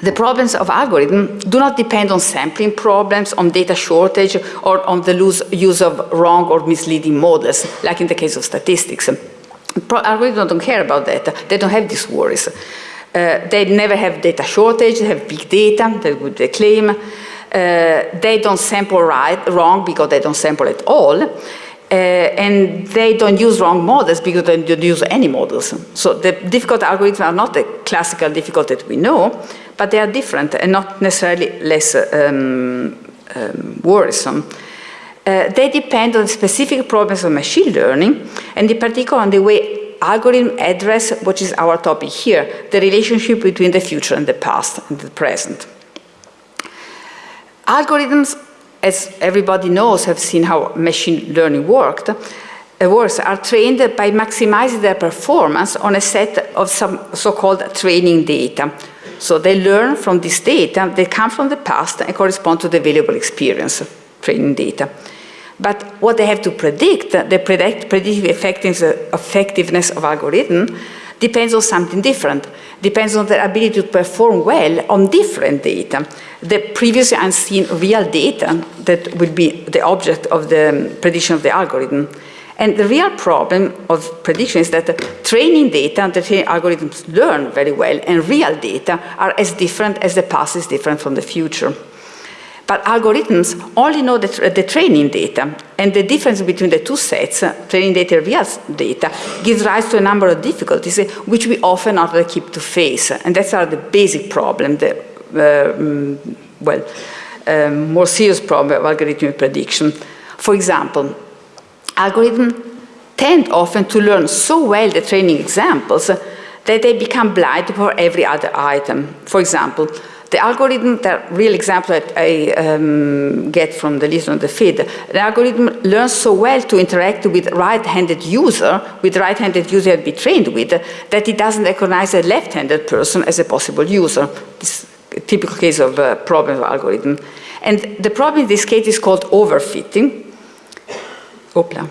Speaker 3: The problems of algorithm do not depend on sampling problems, on data shortage, or on the use of wrong or misleading models, like in the case of statistics. Algorithms don't care about that. They don't have these worries. Uh, they never have data shortage, they have big data, that would they claim. Uh, they don't sample right, wrong because they don't sample at all. Uh, and they don't use wrong models because they don't use any models. So the difficult algorithms are not the classical difficult that we know, but they are different and not necessarily less um, um, worrisome. Uh, they depend on specific problems of machine learning, and in particular on the way algorithms address what is our topic here, the relationship between the future and the past and the present. Algorithms, as everybody knows, have seen how machine learning worked, uh, works are trained by maximizing their performance on a set of some so-called training data, so they learn from this data, they come from the past and correspond to the available experience, training data. But what they have to predict, the predict, predictive effectiveness of algorithm, depends on something different. Depends on their ability to perform well on different data. The previously unseen real data that will be the object of the um, prediction of the algorithm. And the real problem of prediction is that training data, and the training algorithms learn very well, and real data are as different as the past is different from the future. But algorithms only know the, the, training data, and the difference between the two sets, training data and real data, gives rise to a number of difficulties which we often not keep to face. And that's are the basic problem, the, uh, mm, well, um, more serious problem of algorithmic prediction. For example, algorithms tend often to learn so well the training examples that they become blind for every other item. For example, the algorithm, the real example that I um, get from the list on the feed, the algorithm learns so well to interact with right-handed user, with right-handed user to be trained with, that it doesn't recognize a left-handed person as a possible user. This a typical case of a problem of algorithm. And the problem in this case is called overfitting. Opla.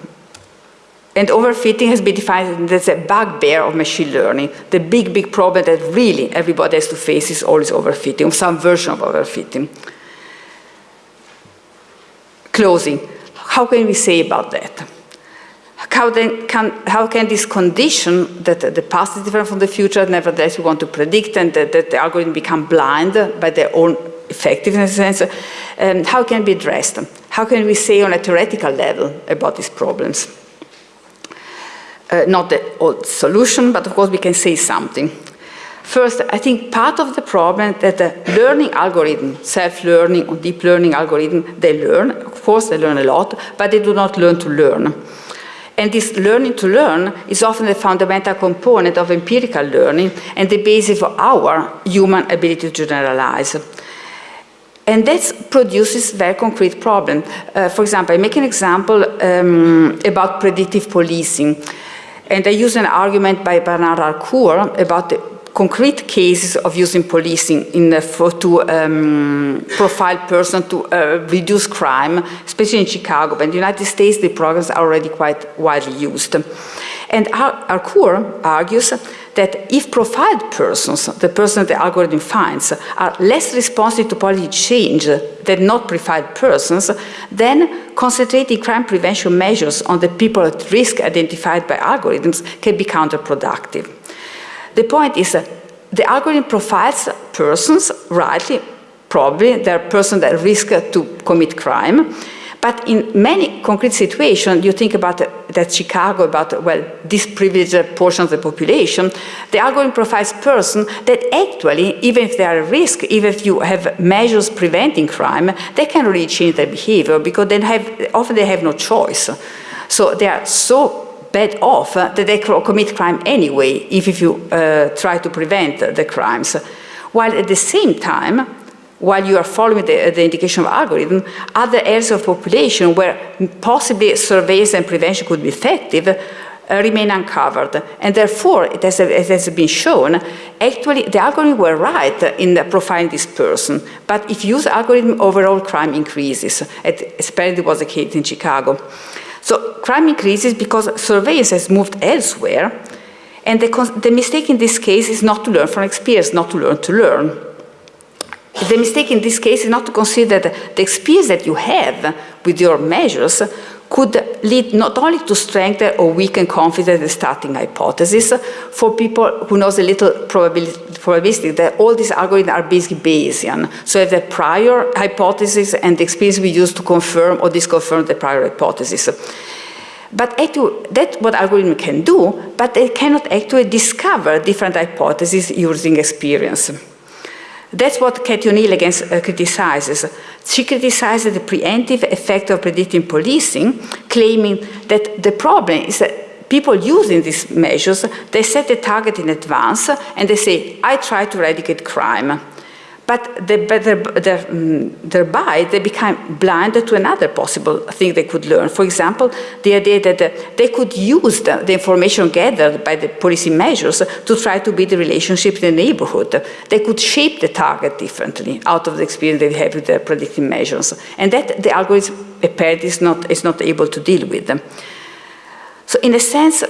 Speaker 3: And overfitting has been defined as a bugbear of machine learning. The big, big problem that really everybody has to face is always overfitting, some version of overfitting. Closing. How can we say about that? How, then can, how can this condition that the past is different from the future, nevertheless we want to predict and that, that the algorithm become blind by their own effectiveness, um, how can it be addressed? How can we say on a theoretical level about these problems? Uh, not the old solution, but of course we can say something. First, I think part of the problem that the learning algorithm, self-learning or deep learning algorithm, they learn, of course they learn a lot, but they do not learn to learn. And this learning to learn is often the fundamental component of empirical learning and the basis for our human ability to generalize. And that produces very concrete problems. Uh, for example, I make an example um, about predictive policing. And I use an argument by Bernard Harcourt about the concrete cases of using policing in the, for, to um, profile person to uh, reduce crime, especially in Chicago. But in the United States, the programs are already quite widely used. And Harcourt argues that if profiled persons, the person the algorithm finds, are less responsive to policy change than not profiled persons, then concentrating crime prevention measures on the people at risk identified by algorithms can be counterproductive. The point is the algorithm profiles persons, rightly, probably, they're persons at risk to commit crime, but in many concrete situations, you think about that Chicago, about, well, this privileged portion of the population, the algorithm profiles persons that actually, even if they are at risk, even if you have measures preventing crime, they can really change their behavior because have, often they have no choice. So they are so bad off that they commit crime anyway if, if you uh, try to prevent the crimes. While at the same time, while you are following the, the, indication of algorithm, other areas of population where possibly surveillance and prevention could be effective uh, remain uncovered. And therefore, it has, it has, been shown, actually the algorithm were right in profiling this person. But if you use algorithm, overall crime increases. It apparently was the case in Chicago. So crime increases because surveillance has moved elsewhere. And the, the mistake in this case is not to learn from experience, not to learn to learn. The mistake in this case is not to consider that the experience that you have with your measures could lead not only to strengthen or weaken confidence in the starting hypothesis for people who knows a little probabilistic that all these algorithms are basically Bayesian. So if the prior hypothesis and the experience we use to confirm or disconfirm the prior hypothesis. But that's what algorithm can do, but they cannot actually discover different hypotheses using experience. That's what Cathy O'Neil against, uh, criticizes. She criticizes the preemptive effect of predictive policing, claiming that the problem is that people using these measures, they set a target in advance and they say, I try to eradicate crime but they, mm, thereby they become blind to another possible thing they could learn. For example, the idea that uh, they could use the, the, information gathered by the policy measures to try to build a relationship in the neighborhood. They could shape the target differently out of the experience they have with the predictive measures. And that the algorithm apparently is not, is not able to deal with. So in a sense,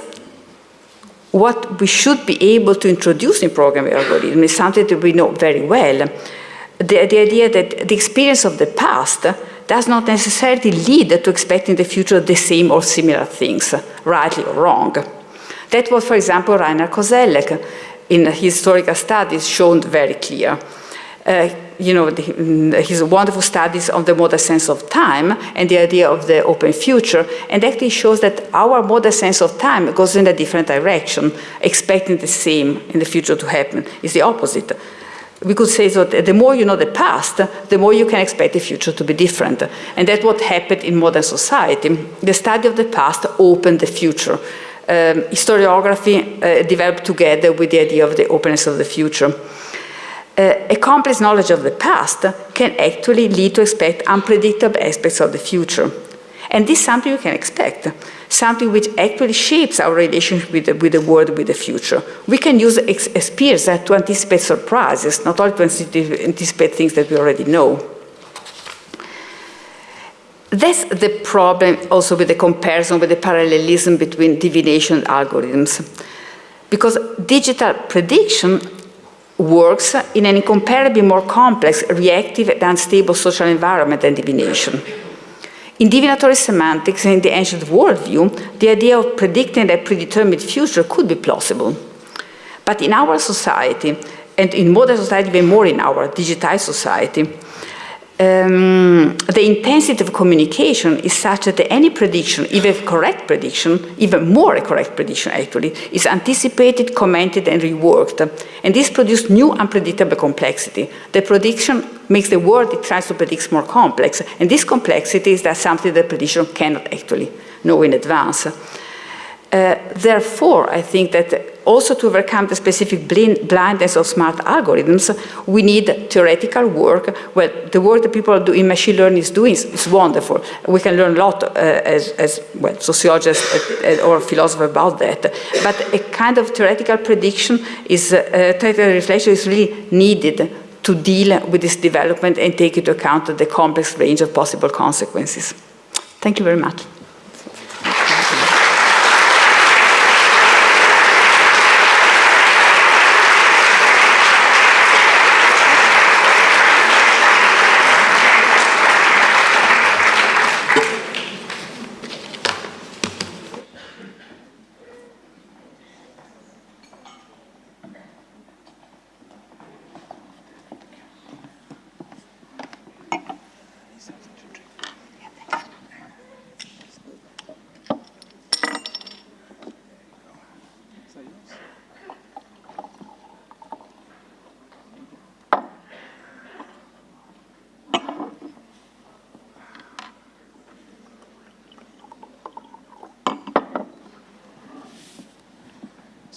Speaker 3: what we should be able to introduce in programming algorithms is something that we know very well. The, the idea that the experience of the past does not necessarily lead to expecting the future the same or similar things, rightly or wrong. That was, for example, Reinhart Koselleck in his historical studies shown very clear. Uh, you know, the, mm, his wonderful studies on the modern sense of time and the idea of the open future, and actually shows that our modern sense of time goes in a different direction, expecting the same in the future to happen. It's the opposite. We could say that the more you know the past, the more you can expect the future to be different. And that's what happened in modern society. The study of the past opened the future. Um, historiography uh, developed together with the idea of the openness of the future uh, a complex knowledge of the past can actually lead to expect unpredictable aspects of the future. And this is something you can expect, something which actually shapes our relationship with the, with the world, with the future. We can use experience to anticipate surprises, not only to anticipate things that we already know. That's the problem also with the comparison, with the parallelism between divination algorithms. Because digital prediction works in an incomparably more complex, reactive, and unstable social environment than divination. In divinatory semantics and in the ancient worldview, the idea of predicting a predetermined future could be plausible. But in our society, and in modern society, even more in our digitized society, um, the intensity of communication is such that any prediction, even a correct prediction, even more a correct prediction actually, is anticipated, commented and reworked. And this produces new unpredictable complexity. The prediction makes the world it tries to predict more complex. And this complexity is that something that prediction cannot actually know in advance. Uh, therefore, I think that also to overcome the specific blindness of smart algorithms, we need theoretical work. Well, the work that people do in machine learning is doing is, is wonderful. We can learn a lot uh, as, as, well, sociologists uh, or philosophers about that. But a kind of theoretical prediction is, uh, theoretical reflection is really needed to deal with this development and take into account the complex range of possible consequences. Thank you very much.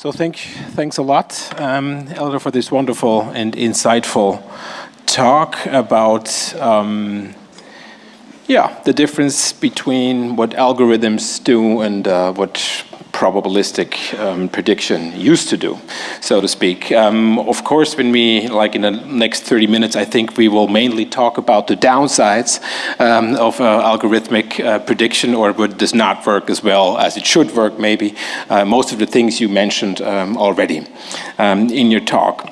Speaker 2: So thank, thanks a lot, um, Elena, for this wonderful and insightful talk about um, yeah, the difference between what algorithms do and uh, what probabilistic um, prediction used to do, so to speak. Um, of course, when we, like in the next 30 minutes, I think we will mainly talk about the downsides um, of uh, algorithmic uh, prediction or what does not work as well as it should work, maybe. Uh, most of the things you mentioned um, already um, in your talk.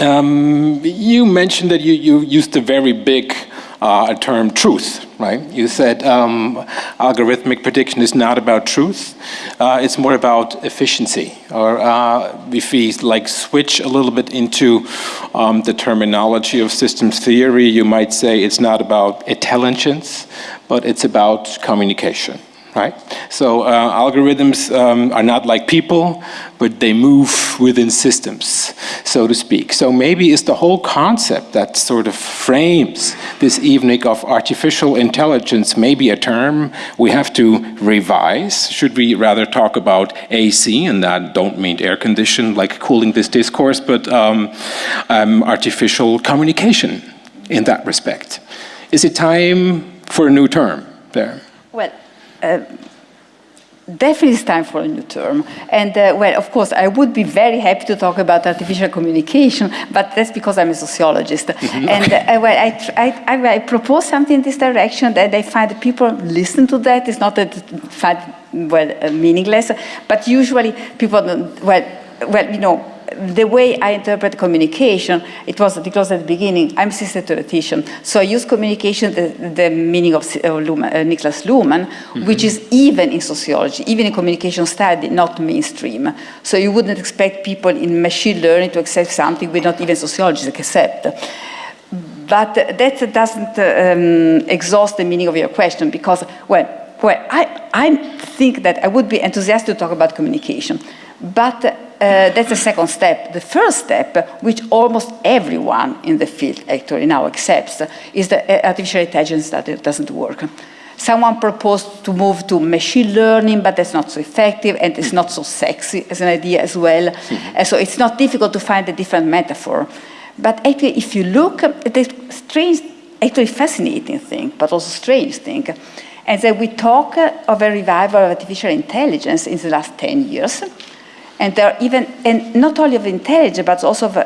Speaker 2: Um, you mentioned that you, you used a very big uh, term truth, right? You said um, algorithmic prediction is not about truth, uh, it's more about efficiency. Or uh, if we like switch a little bit into um, the terminology of systems theory, you might say it's not about intelligence, but it's about communication right? So uh, algorithms um, are not like people, but they move within systems, so to speak. So maybe it's the whole concept that sort of frames this evening of artificial intelligence, maybe a term we have to revise. Should we rather talk about AC, and that don't mean air condition, like cooling this discourse, but um, um, artificial communication in that respect. Is it time for a new term there?
Speaker 3: Uh, definitely it's time for a new term. And uh, well, of course, I would be very happy to talk about artificial communication, but that's because I'm a sociologist. Mm -hmm. And uh, well, I, I, I, propose something in this direction that I find that people listen to that. It's not that find well uh, meaningless, but usually people, well, well, you know, the way I interpret communication, it was because at the beginning, I'm a system theoretician, so I use communication, the, the meaning of uh, Luhmann, uh, Niklas Luhmann, mm -hmm. which is even in sociology, even in communication study, not mainstream. So you wouldn't expect people in machine learning to accept something we not even sociologists accept. But that doesn't um, exhaust the meaning of your question because, well, well I, I think that I would be enthusiastic to talk about communication. But that's the second step. The first step, which almost everyone in the field actually now accepts, is that uh, artificial intelligence that it doesn't work. Someone proposed to move to machine learning, but that's not so effective and it's not so sexy as an idea as well. Mm -hmm. so it's not difficult to find a different metaphor. But actually, if you look at the strange, actually fascinating thing, but also strange thing, and that we talk of a revival of artificial intelligence in the last 10 years, and they're even, and not only of intelligence, but also of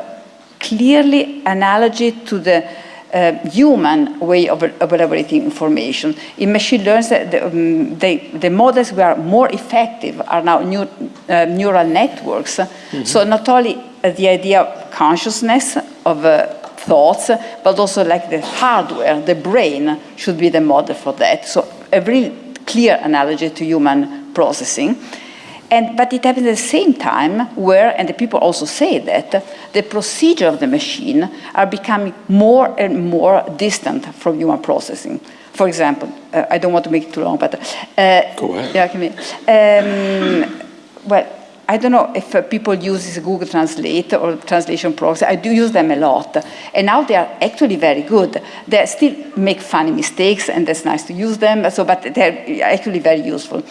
Speaker 3: clearly analogy to the uh, human way of, of, elaborating information. In machine learning, the, um, they, the models were more effective are now new, uh, neural networks. Mm -hmm. So not only uh, the idea of consciousness, of uh, thoughts, but also like the hardware, the brain should be the model for that. So a really clear analogy to human processing. And, but it happens at the same time where, and the people also say that, the procedure of the machine are becoming more and more distant from human processing. For example, uh, I don't want to make it too long, but...
Speaker 2: Uh, Go ahead.
Speaker 3: Yeah, can um, well, I don't know if uh, people use Google Translate or translation programs. I do use them a lot. And now they are actually very good. They still make funny mistakes, and that's nice to use them, so, but they're actually very useful.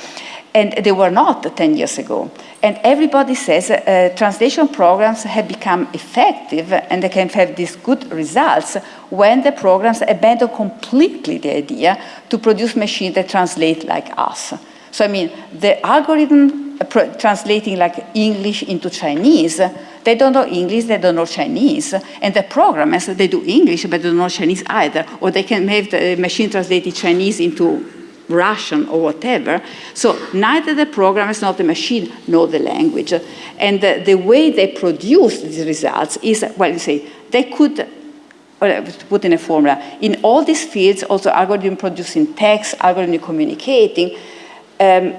Speaker 3: And they were not 10 years ago. And everybody says uh, translation programs have become effective and they can have these good results when the programs abandon completely the idea to produce machines that translate like us. So I mean, the algorithm uh, translating like English into Chinese, they don't know English, they don't know Chinese. And the programmers, they do English, but they don't know Chinese either. Or they can have the machine translated Chinese into Russian or whatever. So neither the programmers nor the machine nor the language. And the, the way they produce these results is, well, you say, they could put in a formula. In all these fields, also algorithm producing text, algorithm communicating, um,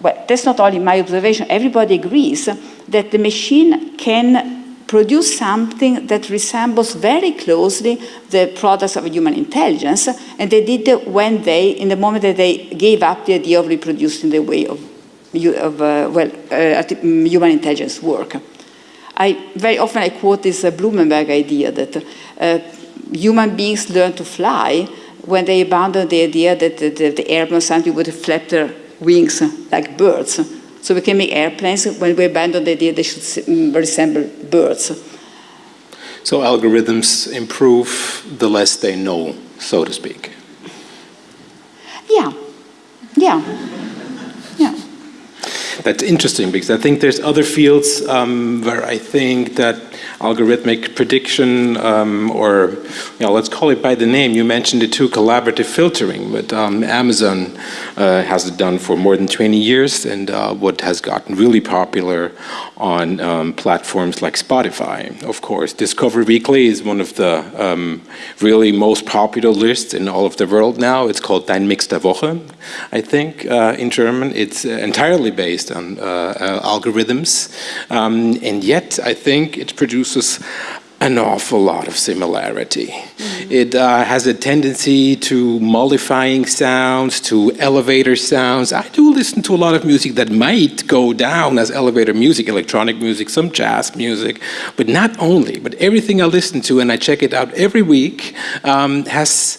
Speaker 3: well, that's not only my observation, everybody agrees that the machine can produce something that resembles very closely the products of human intelligence, and they did when they, in the moment that they gave up the idea of reproducing the way of, of uh, well, uh, human intelligence work. I, very often I quote this uh, Blumenberg idea that uh, human beings learn to fly when they abandon the idea that the, the, the airplane something would flap their wings like birds. So we can make airplanes when we abandon the idea they should mm, resemble birds.
Speaker 2: So algorithms improve the less they know, so to speak.
Speaker 3: Yeah, yeah, yeah.
Speaker 2: That's interesting because I think there's other fields um, where I think that algorithmic prediction um, or you know, let's call it by the name. You mentioned it too, collaborative filtering, but um, Amazon uh, has it done for more than 20 years and uh, what has gotten really popular on um, platforms like Spotify, of course. Discover Weekly is one of the um, really most popular lists in all of the world now. It's called Dein Mix der Woche, I think, uh, in German. It's entirely based on uh, uh, algorithms, um, and yet I think it produces an awful lot of similarity. Mm -hmm. It uh, has a tendency to mollifying sounds, to elevator sounds. I do listen to a lot of music that might go down as elevator music, electronic music, some jazz music, but not only, but everything I listen to and I check it out every week um, has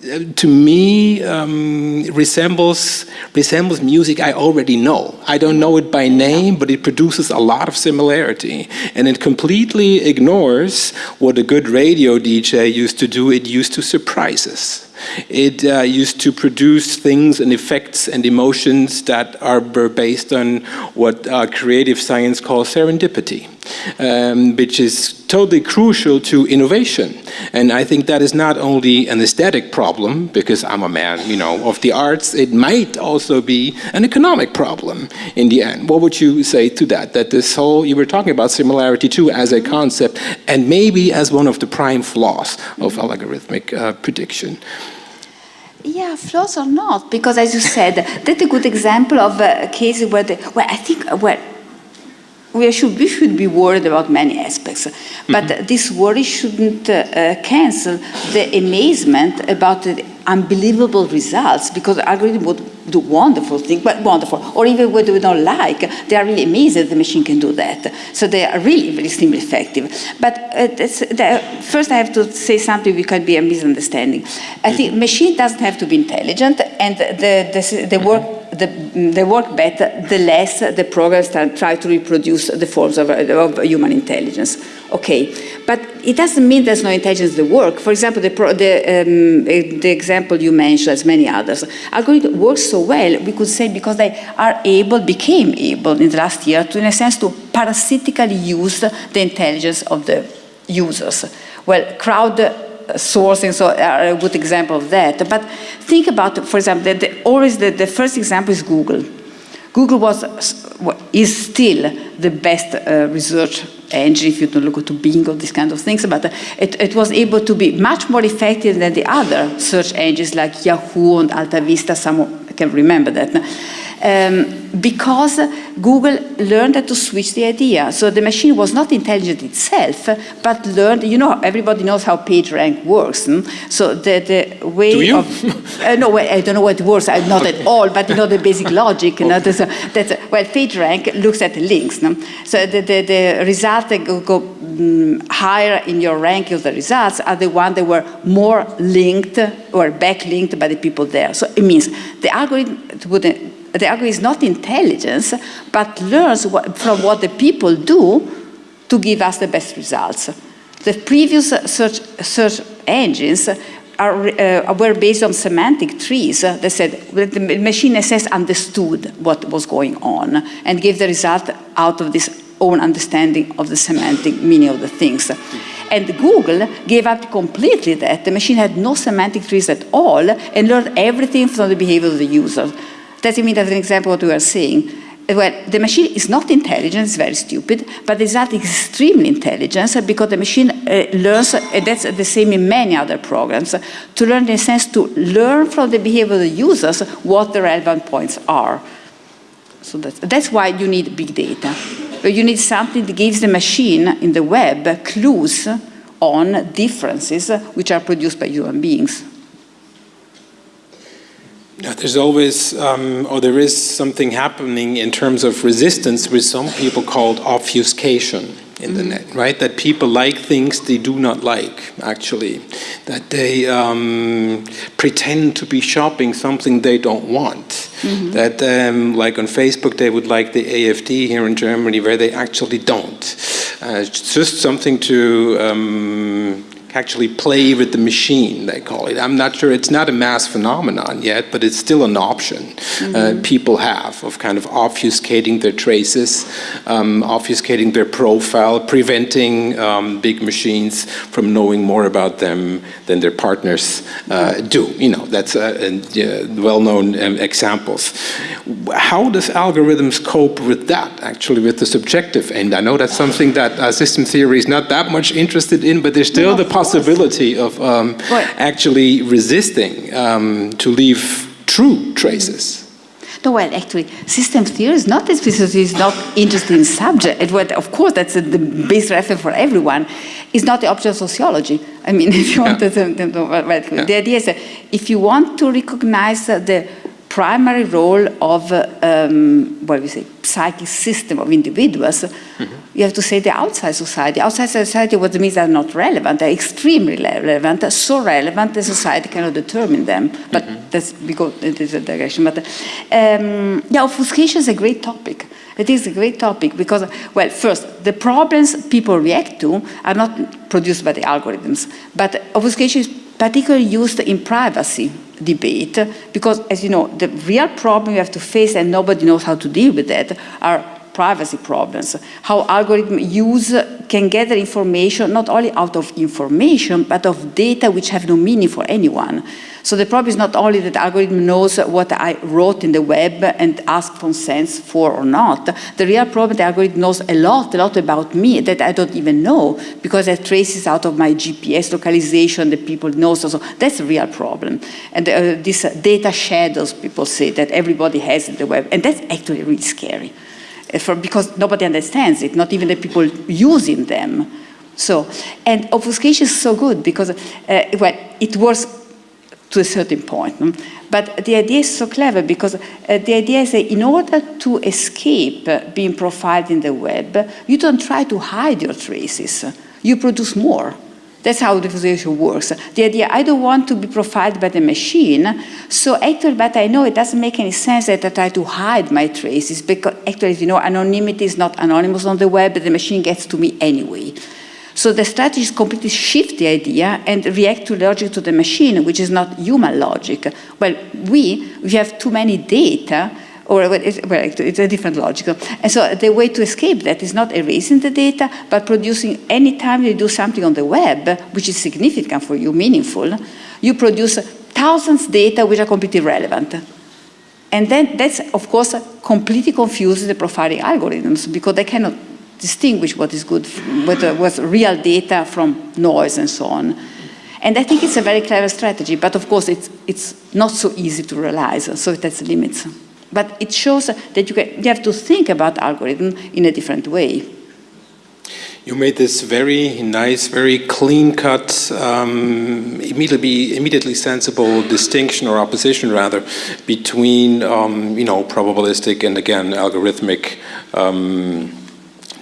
Speaker 2: to me um, resembles resembles music I already know. I don't know it by name, but it produces a lot of similarity, and it completely ignores what a good radio DJ used to do. It used to surprise us. It uh, used to produce things and effects and emotions that are based on what uh, creative science calls serendipity. Um, which is totally crucial to innovation. And I think that is not only an aesthetic problem, because I'm a man, you know, of the arts, it might also be an economic problem in the end. What would you say to that? That this whole, you were talking about similarity too as a concept, and maybe as one of the prime flaws of algorithmic uh, prediction.
Speaker 3: Yeah, flaws or not, because as you said, that's a good example of a case where, the, well, I think, where we should, we should be worried about many aspects, but mm -hmm. this worry shouldn't uh, cancel the amazement about the unbelievable results because algorithm would do wonderful things, but wonderful, or even what we don't like, they are really amazed that the machine can do that. So they are really, really extremely effective. But uh, first I have to say something which can be a misunderstanding. I think machine doesn't have to be intelligent and the, the, the work the, they work better the less the programs try to reproduce the forms of, of human intelligence. Okay, but it doesn't mean there's no intelligence in the work. For example, the, the, um, the example you mentioned, as many others, algorithm works so well, we could say because they are able, became able in the last year to, in a sense, to parasitically use the intelligence of the users. Well, crowd sourcing so are a good example of that. But think about, for example, the, the, always the, the first example is Google. Google was, is still the best uh, research engine, if you don't look to Bing or these kind of things, but uh, it, it, was able to be much more effective than the other search engines like Yahoo and Alta Vista, some can remember that. Um, because Google learned to switch the idea. So the machine was not intelligent itself, but learned, you know, everybody knows how PageRank works. Hmm? So the, the way of, uh, no, I don't know what it works, I'm not at all, but you know the basic logic. You know, that's, that's, well, PageRank looks at the links. No? So the, the, the results that go, go um, higher in your ranking of the results are the ones that were more linked or backlinked by the people there. So it means the algorithm would the algorithm is not intelligence, but learns what, from what the people do to give us the best results. The previous search, search engines are, uh, were based on semantic trees. They said the machine assess understood what was going on and gave the result out of this own understanding of the semantic meaning of the things. And Google gave up completely that. The machine had no semantic trees at all and learned everything from the behavior of the user. Doesn't mean that's an example what we are seeing, Well, the machine is not intelligent, it's very stupid, but result is extremely intelligent because the machine uh, learns, and that's the same in many other programs, to learn in a sense to learn from the behavior of the users what the relevant points are. So that's, that's why you need big data. You need something that gives the machine in the web clues on differences which are produced by human beings.
Speaker 2: Yeah, there's always, um, or there is something happening in terms of resistance with some people called obfuscation in the mm-hmm. net, right? That people like things they do not like, actually. That they um, pretend to be shopping something they don't want. Mm -hmm. That, um, like on Facebook, they would like the AFD here in Germany, where they actually don't. Uh, it's just something to um, actually play with the machine, they call it. I'm not sure, it's not a mass phenomenon yet, but it's still an option mm -hmm. uh, mm-hmm. people have of kind of obfuscating their traces, um, obfuscating their profile, preventing um, big machines from knowing more about them than their partners uh, do. You know, that's uh, well-known um, examples. How does algorithms cope with that, actually, with the subjective end? I know that's something that uh, system theory is not that much interested in, but there's still no. the possibility of um, actually resisting um, to leave true traces.
Speaker 3: No, well, actually, system theory is not specifically is not interested in subject. It, well, of course, that's the base reference for everyone. It's not the object of sociology. I mean, if you want yeah. to, to, yeah. the idea is that if you want to recognize the primary role of, um, what we say, psychic system of individuals, mm -hmm. you have to say the outside society. Outside society, what means they're not relevant, they're extremely relevant, so relevant that society cannot determine them. But mm -hmm. that's because it is a digression. But um, yeah, obfuscation is a great topic. It is a great topic because, well, first, the problems people react to are not produced by the algorithms, but obfuscation is particularly used in privacy debate because, as you know, the real problem you have to face and nobody knows how to deal with that are privacy problems, how algorithm use can gather information not only out of information, but of data which have no meaning for anyone. So the problem is not only that algorithm knows what I wrote in the web and ask consents for or not. The real problem, the algorithm knows a lot, a lot about me that I don't even know because it traces out of my GPS localization that people know. So, so that's a real problem. And uh, this data shadows, people say, that everybody has in the web. And that's actually really scary for, because nobody understands it, not even the people using them. So, and obfuscation is so good because, uh, well, it works to a certain point. But the idea is so clever because uh, the idea is that in order to escape uh, being profiled in the web, you don't try to hide your traces. You produce more. That's how diffusion works. The idea, I don't want to be profiled by the machine, so actually, but I know it doesn't make any sense that I try to hide my traces because actually, you know, anonymity is not anonymous on the web, but the machine gets to me anyway. So the strategy is completely shift the idea and react to logic to the machine, which is not human logic. Well, we, we have too many data, or well, it's, a different logical. And so the way to escape that is not erasing the data, but producing any time you do something on the web, which is significant for you, meaningful, you produce thousands data which are completely relevant. And then that's, of course, completely confuses the profiling algorithms because they cannot distinguish what is good, what was real data from noise and so on. And I think it's a very clever strategy, but of course it's, it's not so easy to realize, so it has limits. But it shows that you, can, you have to think about algorithm in a different way.
Speaker 2: You made this very nice, very clean-cut, um, immediately, immediately sensible distinction or opposition, rather, between um, you know probabilistic and again algorithmic um,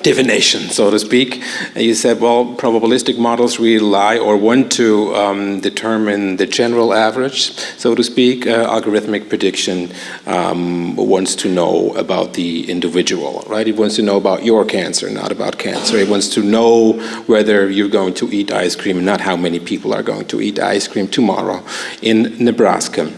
Speaker 2: divination, so to speak. You said, well, probabilistic models rely or want to um, determine the general average, so to speak. Uh, algorithmic prediction um, wants to know about the individual, right? It wants to know about your cancer, not about cancer. It wants to know whether you're going to eat ice cream, not how many people are going to eat ice cream tomorrow in Nebraska.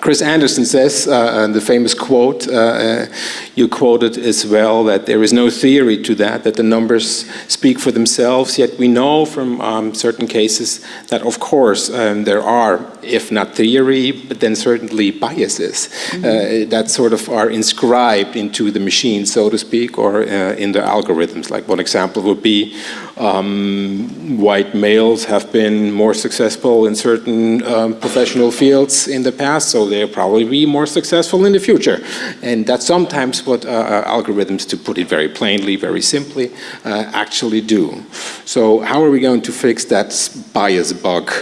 Speaker 2: Chris Anderson says, uh, the famous quote, uh, uh, you quoted as well, that there is no theory to that, that the numbers speak for themselves, yet we know from um, certain cases that of course um, there are, if not theory, but then certainly biases mm -hmm. that sort of are inscribed into the machine, so to speak, or uh, in the algorithms. Like one example would be um, white males have been more successful in certain um, professional fields in the past, so they'll probably be more successful in the future. And that's sometimes what uh, uh, algorithms, to put it very plainly, very simply, uh, actually do. So how are we going to fix that bias bug,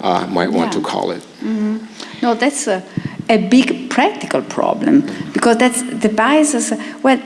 Speaker 2: uh, might want yeah. to call it?
Speaker 3: Mm -hmm. No, that's a, a big practical problem, because that's the biases, well,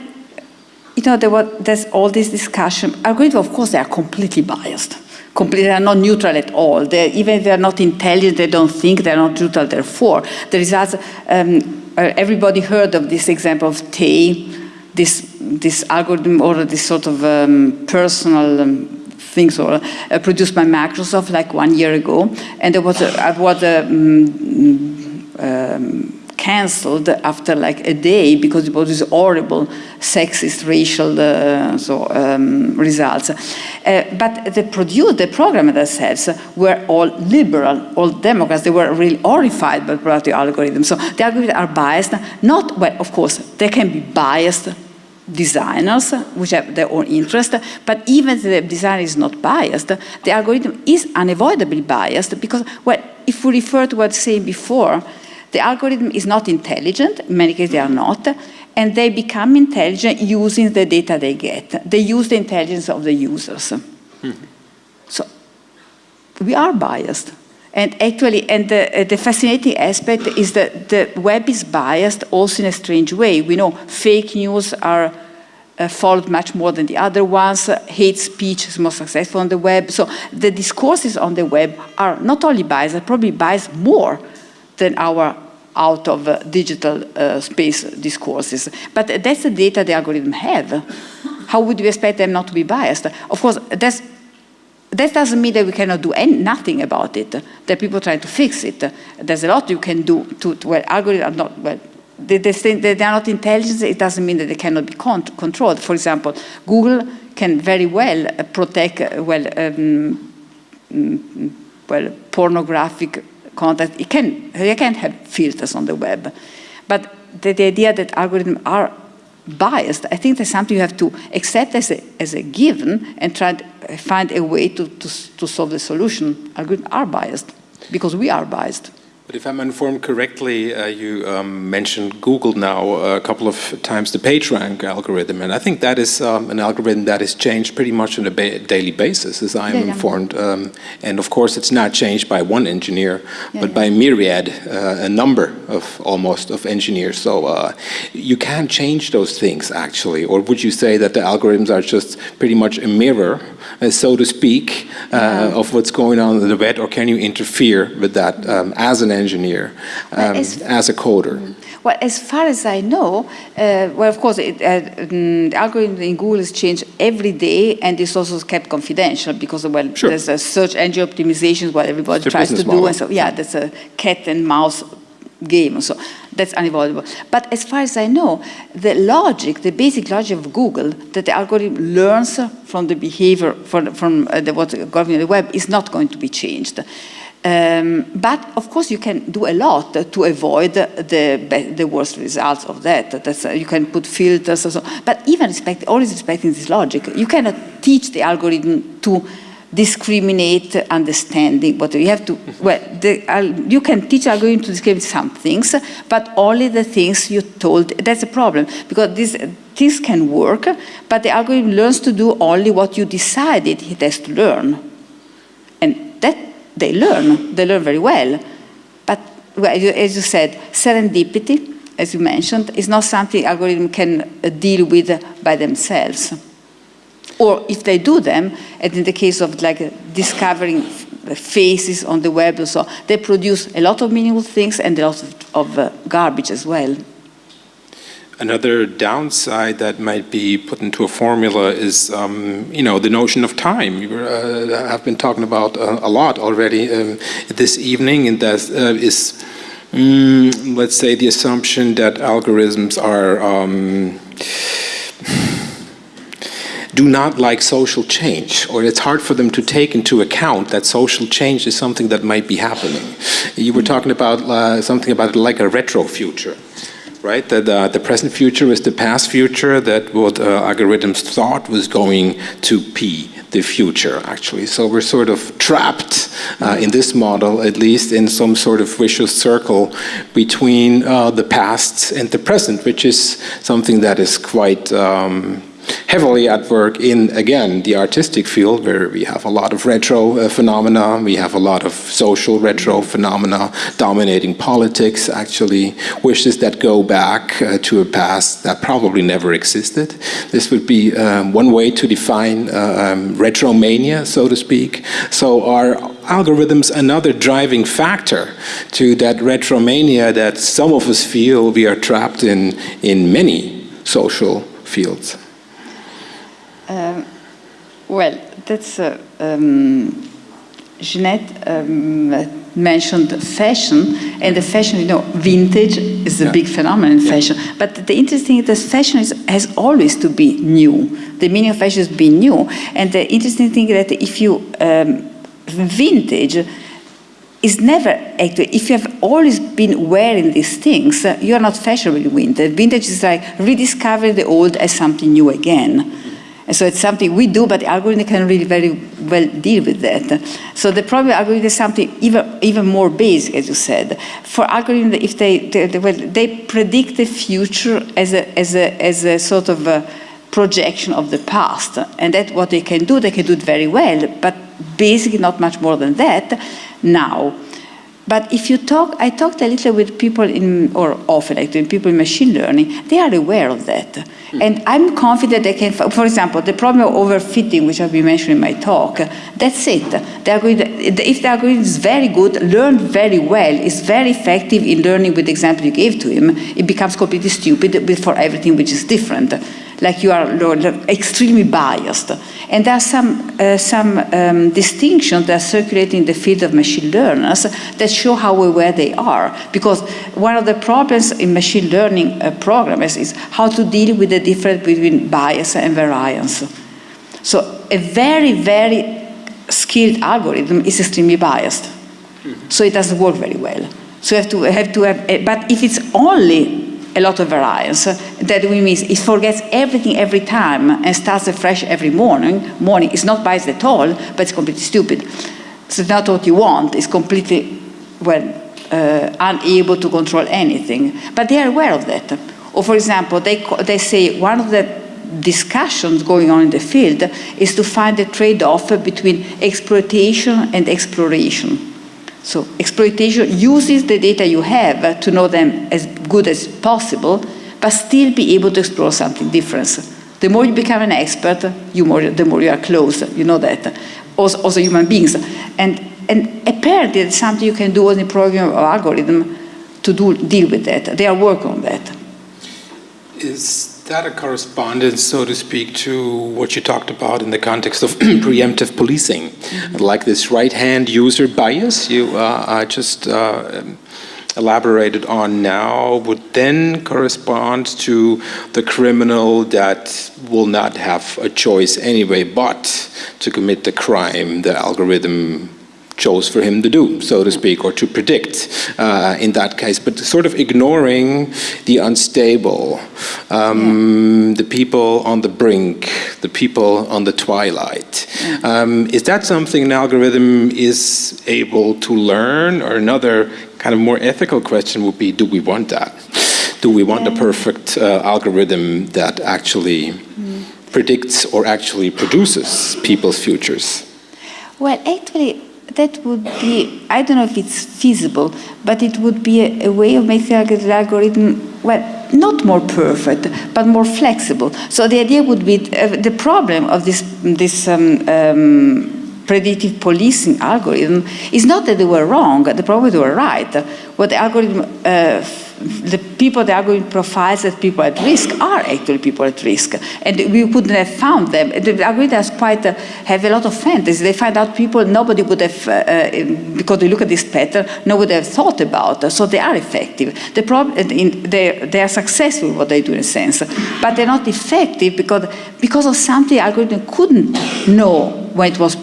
Speaker 3: you know, there was, there's all this discussion. Algorithms, of course, they are completely biased. Completely, they are not neutral at all. They're, even if they're not intelligent, they don't think, they're not neutral, therefore. The results, um, uh, everybody heard of this example of Tay, this, this algorithm or this sort of um, personal um, things or, uh, produced by Microsoft like one year ago. And there was a, was a um, um cancelled after like a day because it was this horrible sexist racial uh, so, um, results. Uh, but the produce, the programmer themselves were all liberal, all Democrats. They were really horrified by the algorithm. So the algorithms are biased. Not, well, of course, they can be biased designers, which have their own interest, but even if the design is not biased, the algorithm is unavoidably biased because, well, if we refer to what I saying before, the algorithm is not intelligent, in many cases they are not, and they become intelligent using the data they get. They use the intelligence of the users. Mm -hmm. So we are biased. And actually, and the, uh, the, fascinating aspect is that the web is biased also in a strange way. We know fake news are uh, followed much more than the other ones. Uh, hate speech is more successful on the web. So the discourses on the web are not only biased, they're probably biased more than our out of uh, digital uh, space discourses. But that's the data the algorithm have. How would we expect them not to be biased? Of course, that's, that doesn't mean that we cannot do nothing about it. There are people trying to fix it. There's a lot you can do to, to well, algorithms are not, well, they, they, say they are not intelligent, it doesn't mean that they cannot be con controlled. For example, Google can very well uh, protect, uh, well, um, mm, well, pornographic content. It can, they can have filters on the web. But the, the idea that algorithms are biased, I think that's something you have to accept as a, as a given and try to find a way to, to, to solve the solution. Algorithms are biased because we are biased.
Speaker 2: But if I'm informed correctly, uh, you um, mentioned Google now a couple of times, the PageRank algorithm, and I think that is um, an algorithm that is changed pretty much on a ba daily basis, as I am yeah, informed. Um, and of course, it's not changed by one engineer, yeah, but yeah. by a myriad, uh, a number of almost of engineers. So uh, you can change those things actually, or would you say that the algorithms are just pretty much a mirror, uh, so to speak, uh, of what's going on in the web, or can you interfere with that um, as an engineer, um, as, as, a coder?
Speaker 3: Well, as far as I know, uh, well, of course, it, uh, mm, the algorithm in Google is changed every day, and it's also kept confidential because, well, sure. there's a search engine optimization, what everybody tries to model. do, and so yeah, that's a cat and mouse game. So that's unavoidable. But as far as I know, the logic, the basic logic of Google, that the algorithm learns from the behavior from, from uh, the, what's governing the web is not going to be changed. Um, but of course, you can do a lot to avoid the, the worst results of that. That's, uh, you can put filters, so. but even respect, always respecting this logic, you cannot teach the algorithm to discriminate understanding. But you have to, well, the, uh, you can teach algorithm to discriminate some things, but only the things you told. That's a problem because this, this can work, but the algorithm learns to do only what you decided it has to learn. And that they learn, they learn very well. But as you said, serendipity, as you mentioned, is not something algorithm can uh, deal with by themselves. Or if they do them, and in the case of like discovering faces on the web or so, they produce a lot of meaningful things and a lot of, of uh, garbage as well.
Speaker 2: Another downside that might be put into a formula is, um, you know, the notion of time. You uh, have been talking about uh, a lot already um, this evening, and that uh, is, mm, let's say, the assumption that algorithms are um, do not like social change, or it's hard for them to take into account that social change is something that might be happening. You were talking about uh, something about like a retro future right? That uh, the present future is the past future, that what uh, algorithms thought was going to be the future, actually. So we're sort of trapped uh, in this model, at least in some sort of vicious circle between uh, the past and the present, which is something that is quite um, heavily at work in, again, the artistic field where we have a lot of retro uh, phenomena, we have a lot of social retro phenomena dominating politics, actually, wishes that go back uh, to a past that probably never existed. This would be um, one way to define uh, um, retromania, so to speak. So are algorithms another driving factor to that retromania that some of us feel we are trapped in in many social fields?
Speaker 3: Um, well, that's uh, um, Jeanette um, mentioned fashion, and the fashion, you know, vintage is a yeah. big phenomenon in yeah. fashion. But the interesting thing is that fashion is, has always to be new. The meaning of fashion is being new. And the interesting thing is that if you, um, vintage is never actually, if you have always been wearing these things, uh, you are not fashionable in vintage. Vintage is like rediscovering the old as something new again. And so it's something we do, but the algorithm can really very well deal with that. So the problem algorithm is something even, even more basic, as you said. For algorithms, if they, they, they, well, they predict the future as a, as a, as a sort of a projection of the past. And that's what they can do. They can do it very well, but basically not much more than that now. But if you talk, I talked a little with people in, or often actually, people in machine learning, they are aware of that. Mm. And I'm confident they can, for example, the problem of overfitting, which I've been mentioning in my talk, that's it. The algorithm, if the algorithm is very good, learned very well, is very effective in learning with the example you gave to him, it becomes completely stupid for everything which is different. Like you are extremely biased. And there are some, uh, some um, distinctions that circulate in the field of machine learners that show how aware they are. Because one of the problems in machine learning uh, programmers is how to deal with the difference between bias and variance. So a very, very skilled algorithm is extremely biased. Mm -hmm. So it doesn't work very well. So you have to have, to have but if it's only a lot of variance. That we mean it forgets everything every time and starts afresh every morning. Morning is not biased at all, but it's completely stupid. So it's not what you want. It's completely, well, uh, unable to control anything. But they are aware of that. Or for example, they, they say one of the discussions going on in the field is to find a trade-off between exploitation and exploration. So exploitation uses the data you have to know them as good as possible, but still be able to explore something different. The more you become an expert, you more, the more you are close, you know that. Also, also human beings. And, and apparently it's something you can do in the program or algorithm to do, deal with that. They are working on that.
Speaker 2: That a correspondence, so to speak, to what you talked about in the context of preemptive policing? Mm -hmm. Like this right-hand user bias you uh, just uh, elaborated on now would then correspond to the criminal that will not have a choice anyway but to commit the crime the algorithm chose for him to do, so to speak, or to predict uh, in that case, but sort of ignoring the unstable, um, yeah. the people on the brink, the people on the twilight. Um, is that something an algorithm is able to learn, or another kind of more ethical question would be, do we want that? Do we want a perfect uh, algorithm that actually mm. predicts or actually produces people's futures?
Speaker 3: Well, actually, that would be, I don't know if it's feasible, but it would be a, a way of making the algorithm, well, not more perfect, but more flexible. So the idea would be, uh, the problem of this, this um, um, predictive policing algorithm is not that they were wrong, the problem were right. What the algorithm uh, the people are going profiles as people at risk are actually people at risk. And we couldn't have found them. The algorithms quite uh, have a lot of fantasy. They find out people nobody would have, uh, uh because they look at this pattern, nobody would have thought about. So they are effective. The problem, they, they are successful what they do in a sense. But they're not effective because, because of something the algorithm couldn't know when it was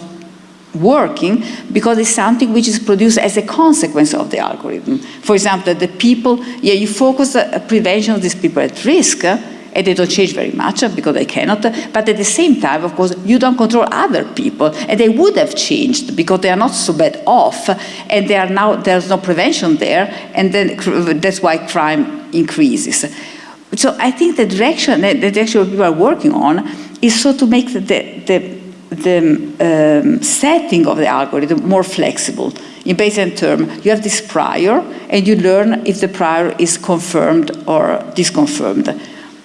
Speaker 3: working because it's something which is produced as a consequence of the algorithm. For example, the people, yeah, you focus the prevention of these people at risk, uh, and they don't change very much uh, because they cannot, but at the same time, of course, you don't control other people, and they would have changed because they are not so bad off, and they are now, there's no prevention there, and then that's why crime increases. So I think the direction, the direction people are working on is so to make the, the the um, setting of the algorithm more flexible. In Bayesian term, you have this prior, and you learn if the prior is confirmed or disconfirmed.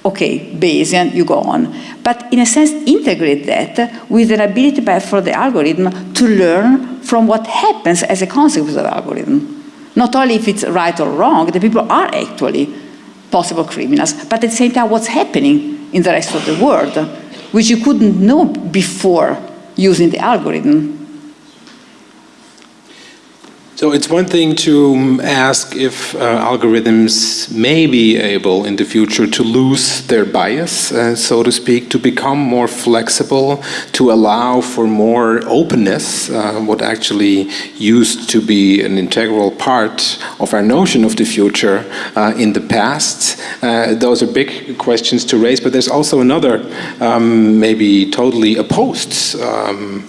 Speaker 3: Okay, Bayesian, you go on. But in a sense, integrate that with an ability for the algorithm to learn from what happens as a consequence of the algorithm. Not only if it's right or wrong, the people are actually possible criminals, but at the same time, what's happening in the rest of the world which you couldn't know before using the algorithm.
Speaker 2: So it's one thing to ask if uh, algorithms may be able in the future to lose their bias, uh, so to speak, to become more flexible, to allow for more openness, uh, what actually used to be an integral part of our notion of the future uh, in the past. Uh, those are big questions to raise, but there's also another, um, maybe totally opposed um,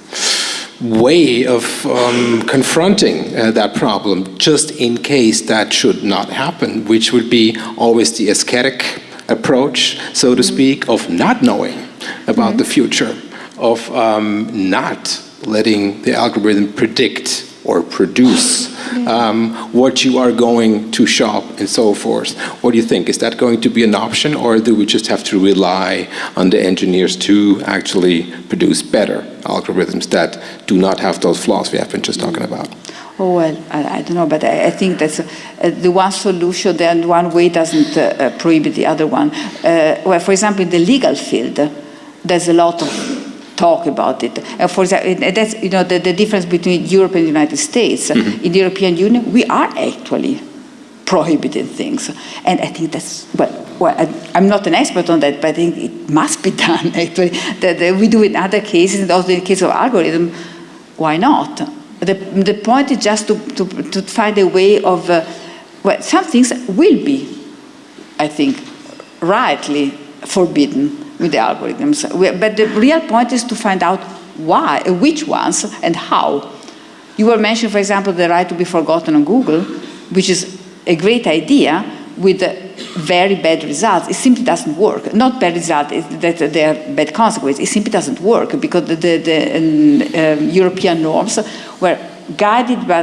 Speaker 2: way of um, confronting uh, that problem just in case that should not happen, which would be always the ascetic approach, so to speak, of not knowing about mm -hmm. the future, of um, not letting the algorithm predict or produce um, what you are going to shop and so forth. What do you think? Is that going to be an option or do we just have to rely on the engineers to actually produce better algorithms that do not have those flaws we have been just talking about?
Speaker 3: Oh, well, I, I don't know, but I, I think that's uh, the one solution, then one way doesn't uh, prohibit the other one. Uh, well, for example, in the legal field, there's a lot of talk about it. Uh, for example, that's you know the, the difference between Europe and the United States. Mm -hmm. In the European Union, we are actually prohibiting things, and I think that's well. Well, I, am not an expert on that, but I think it must be done. Actually, that we do in other cases, and also in the case of algorithm, why not? The, the point is just to, to, to find a way of, uh, well, some things will be, I think, rightly forbidden with the algorithms. But the real point is to find out why, which ones, and how. You were mentioning, for example, the right to be forgotten on Google, which is a great idea with very bad results. It simply doesn't work. Not bad results that there are bad consequences. It simply doesn't work because the, the, the um, European norms were guided by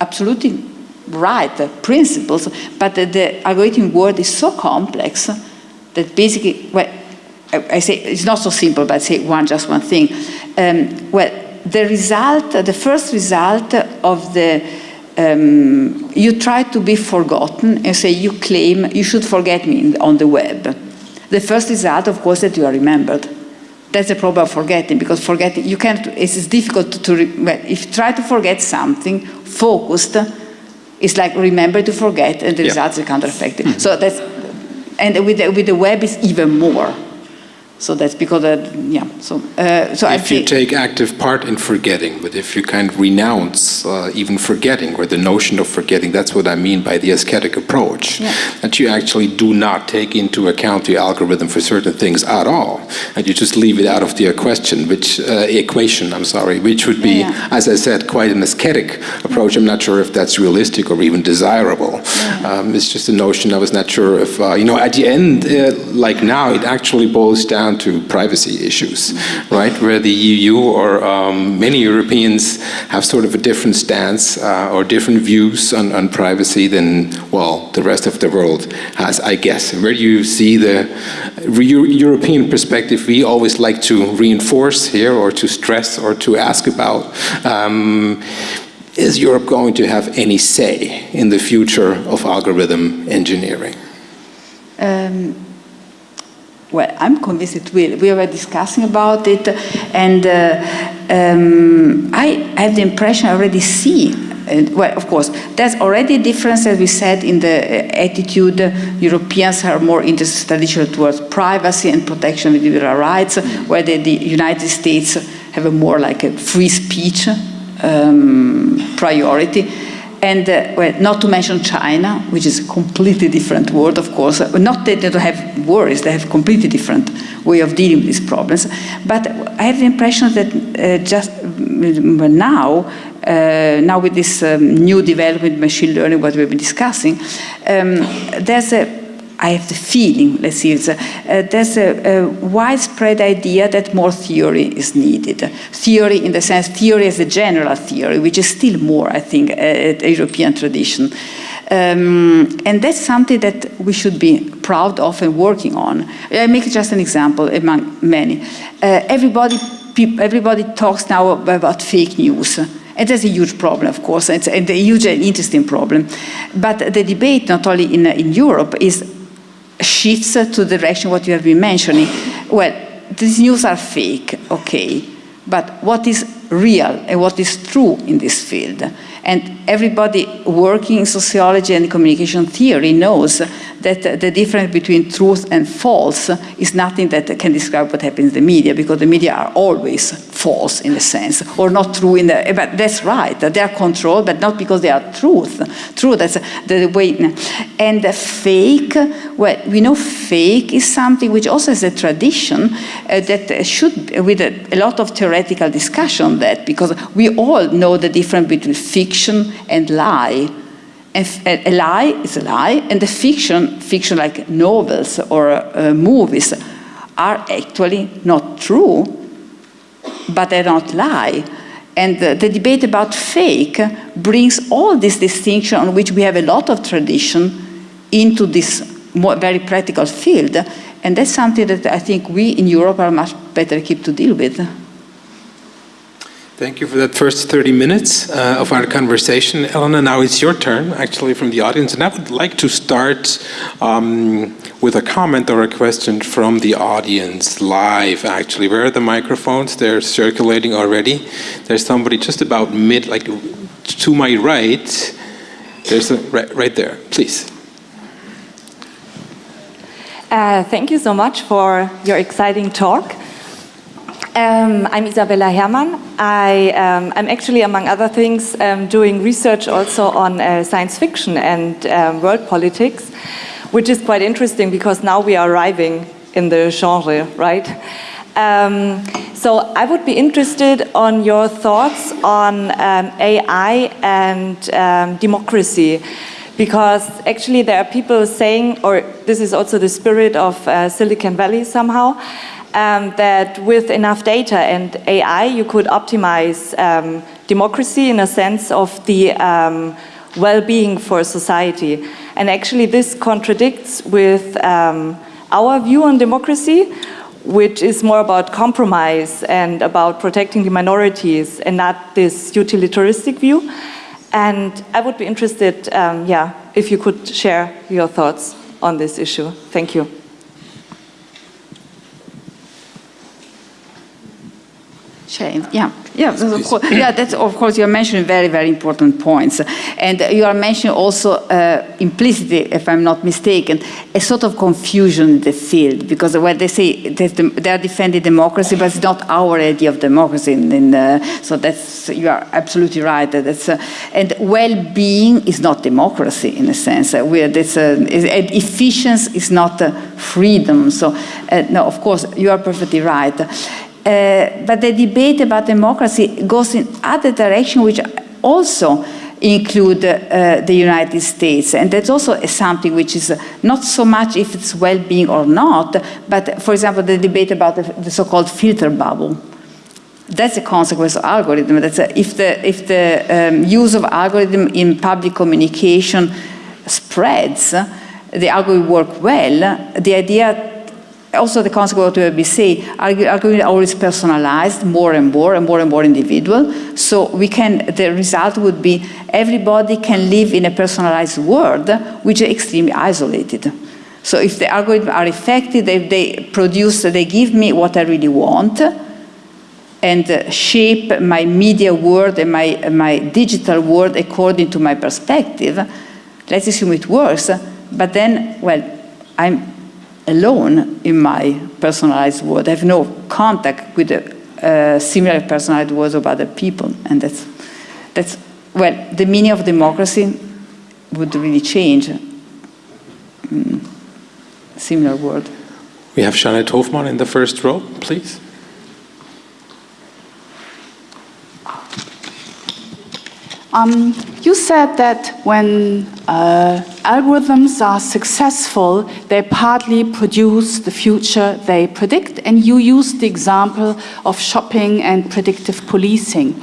Speaker 3: absolutely right principles, but the, the algorithm world is so complex that basically, well, I, I, say it's not so simple, but I say one, just one thing. Um, well, the result, the first result of the um, you try to be forgotten and say you claim you should forget me on the web. The first result, of course, that you are remembered. That's the problem of forgetting, because forgetting, you can't, it's difficult to, to well, if you try to forget something focused, it's like remember to forget and the yeah. results are countereffective. Mm -hmm. So that's, and with the, with the web is even more. So that's because, uh, yeah. So, uh, so
Speaker 2: if you take active part in forgetting, but if you kind of renounce uh, even forgetting or the notion of forgetting, that's what I mean by the ascetic approach. Yeah. That you actually do not take into account the algorithm for certain things at all, and you just leave it out of the question, which uh, equation. I'm sorry, which would be, yeah. as I said, quite an ascetic approach. I'm not sure if that's realistic or even desirable. Um, it's just a notion. I was not sure if uh, you know. At the end, uh, like now, it actually boils down down to privacy issues, right? Where the EU or um, many Europeans have sort of a different stance uh, or different views on, on privacy than, well, the rest of the world has, I guess. Where do you see the European perspective we always like to reinforce here or to stress or to ask about? Um, is Europe going to have any say in the future of algorithm engineering?
Speaker 3: Um, well, I'm convinced it will. We were discussing about it, and uh, um, I have the impression I already see. Uh, well, of course, there's already a difference, as we said, in the uh, attitude. Europeans are more interested traditionally towards privacy and protection of individual rights, where the, the United States have a more like a free speech um, priority and uh, well, not to mention China, which is a completely different world, of course. Not that they don't have worries, they have completely different way of dealing with these problems. But I have the impression that uh, just mm, now, uh, now with this um, new development, machine learning, what we've been discussing, um, there's a I have the feeling, let's see, uh, there's a, a, widespread idea that more theory is needed. Theory in the sense, theory as a general theory, which is still more, I think, a, a European tradition. Um, and that's something that we should be proud of and working on. I make just an example among many. Uh, everybody, everybody talks now about fake news. And a huge problem, of course. It's a huge and interesting problem. But the debate, not only in, in Europe, is shifts to the direction what you have been mentioning. Well, these news are fake, okay, but what is real and what is true in this field? And everybody working in sociology and communication theory knows that the difference between truth and false is nothing that can describe what happens in the media, because the media are always false in a sense, or not true in the, but that's right, they are controlled, but not because they are truth. True, that's the way. And the fake, well, we know fake is something which also has a tradition uh, that should, with a, a lot of theoretical discussion that, because we all know the difference between fiction and lie. And a lie is a lie, and the fiction, fiction like novels or uh, movies, are actually not true, but they don't lie. And the, the debate about fake brings all this distinction on which we have a lot of tradition into this very practical field. And that's something that I think we in Europe are much better equipped to deal with.
Speaker 2: Thank you for that first 30 minutes uh, of our conversation. Elena, now it's your turn, actually, from the audience. And I would like to start um, with a comment or a question from the audience live, actually. Where are the microphones? They're circulating already. There's somebody just about mid, like to my right. There's a, right, right there, please.
Speaker 4: Uh, thank you so much for your exciting talk. Um, I'm Isabella Hermann. I, am um, actually, among other things, um, doing research also on uh, science fiction and um, world politics, which is quite interesting because now we are arriving in the genre, right? Um, so I would be interested on your thoughts on um, AI and democracy because actually there are people saying, or this is also the spirit of uh, Silicon Valley somehow, um, that with enough data and AI, you could optimize um, democracy in a sense of the um, well-being for society. And actually this contradicts with um, our view on democracy, which is more about compromise and about protecting the minorities and not this utilitaristic view. And I would be interested, um, yeah, if you could share your thoughts on this issue. Thank you.
Speaker 3: Shame. Yeah, yeah, of course, yeah. That's of course you're mentioning very, very important points, and you are mentioning also uh, implicitly, if I'm not mistaken, a sort of confusion in the field because when they say they are defending democracy, but it's not our idea of democracy. Uh, so that's you are absolutely right. That's uh, and well-being is not democracy in a sense. Uh, we this uh, efficiency is not uh, freedom. So no, of course you are perfectly right. Uh, but the debate about democracy goes in other direction, which also include uh, the United States. And that's also something which is not so much if it's well-being or not, but for example, the debate about the, the so-called filter bubble. That's a consequence of algorithm. That's a, if the, if the um, use of algorithm in public communication spreads, the algorithm work well, the idea also the consequence of say, algorithm always personalized more and more and more and more individual. So we can, the result would be everybody can live in a personalized world which is extremely isolated. So if the algorithms are effective, if they produce, they give me what I really want and uh, shape my media world and my, my digital world according to my perspective, let's assume it works, but then, well, I'm alone in my personalized world. I have no contact with a, uh, similar personalized worlds of other people. And that's, that's, well, the meaning of democracy would really change. Mm, similar world.
Speaker 2: We have Jeanette Hofmann in the first row, please.
Speaker 1: Um, you said that when uh, algorithms are successful, they partly produce the future they predict, and you used the example of shopping and predictive policing.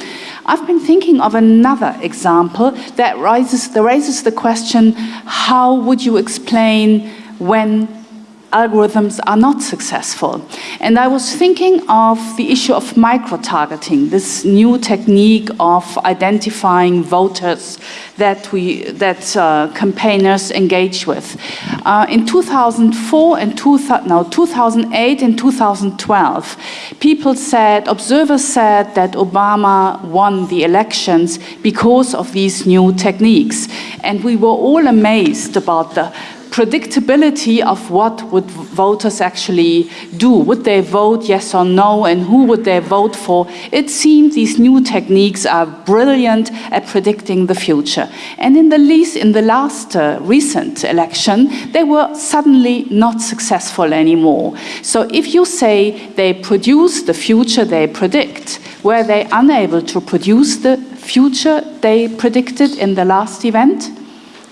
Speaker 1: I've been thinking of another example that raises, that raises the question, how would you explain when algorithms are not successful. And I was thinking of the issue of micro-targeting, this new technique of identifying voters that, we, that uh, campaigners engage with. Uh, in 2004 and two, no, 2008 and 2012, people said, observers said that Obama won the elections because of these new techniques. And we were all amazed about the predictability of what would voters actually do. Would they vote yes or no and who would they vote for? It seems these new techniques are brilliant at predicting the future. And in the least, in the last uh, recent election, they were suddenly not successful anymore. So if you say they produce the future they predict, were they unable to produce the future they predicted in the last event?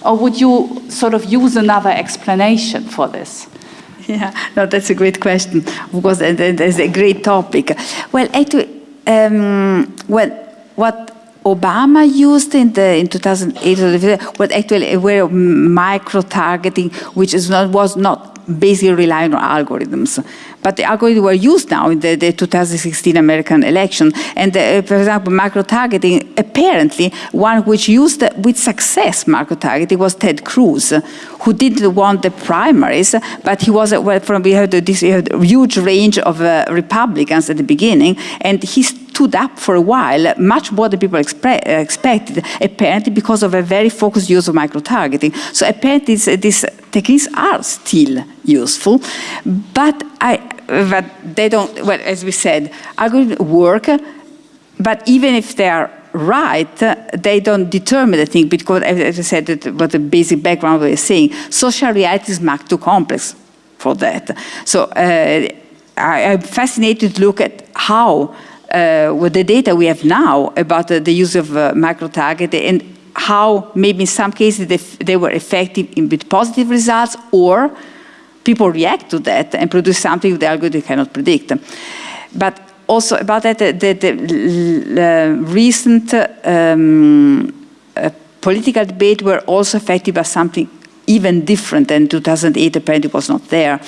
Speaker 1: Or would you sort of use another explanation for this?
Speaker 3: Yeah, no, that's a great question. Of course, that's a great topic. Well, actually, um, well, what Obama used in the in 2008 was actually a way of micro targeting, which is not was not basically relying on algorithms. But the algorithms were used now in the, the 2016 American election. And uh, for example, micro-targeting, apparently, one which used with success micro-targeting was Ted Cruz, who didn't want the primaries, but he was, uh, well, from, we had this huge range of uh, Republicans at the beginning, and he stood up for a while, much more than people expected, apparently because of a very focused use of micro-targeting. So apparently this, these techniques are still useful, but I, but they don't, well, as we said, algorithms work, but even if they are right, they don't determine the thing because, as I said, what the basic background we are saying, social reality is much too complex for that. So uh, I, am fascinated to look at how, uh, with the data we have now about the use of uh, micro-targeting and how maybe in some cases they, they were effective in with positive results or people react to that and produce something the algorithm cannot predict. But also about that, the, the, the recent um, uh, political debate were also affected by something even different than 2008 apparently it was not there.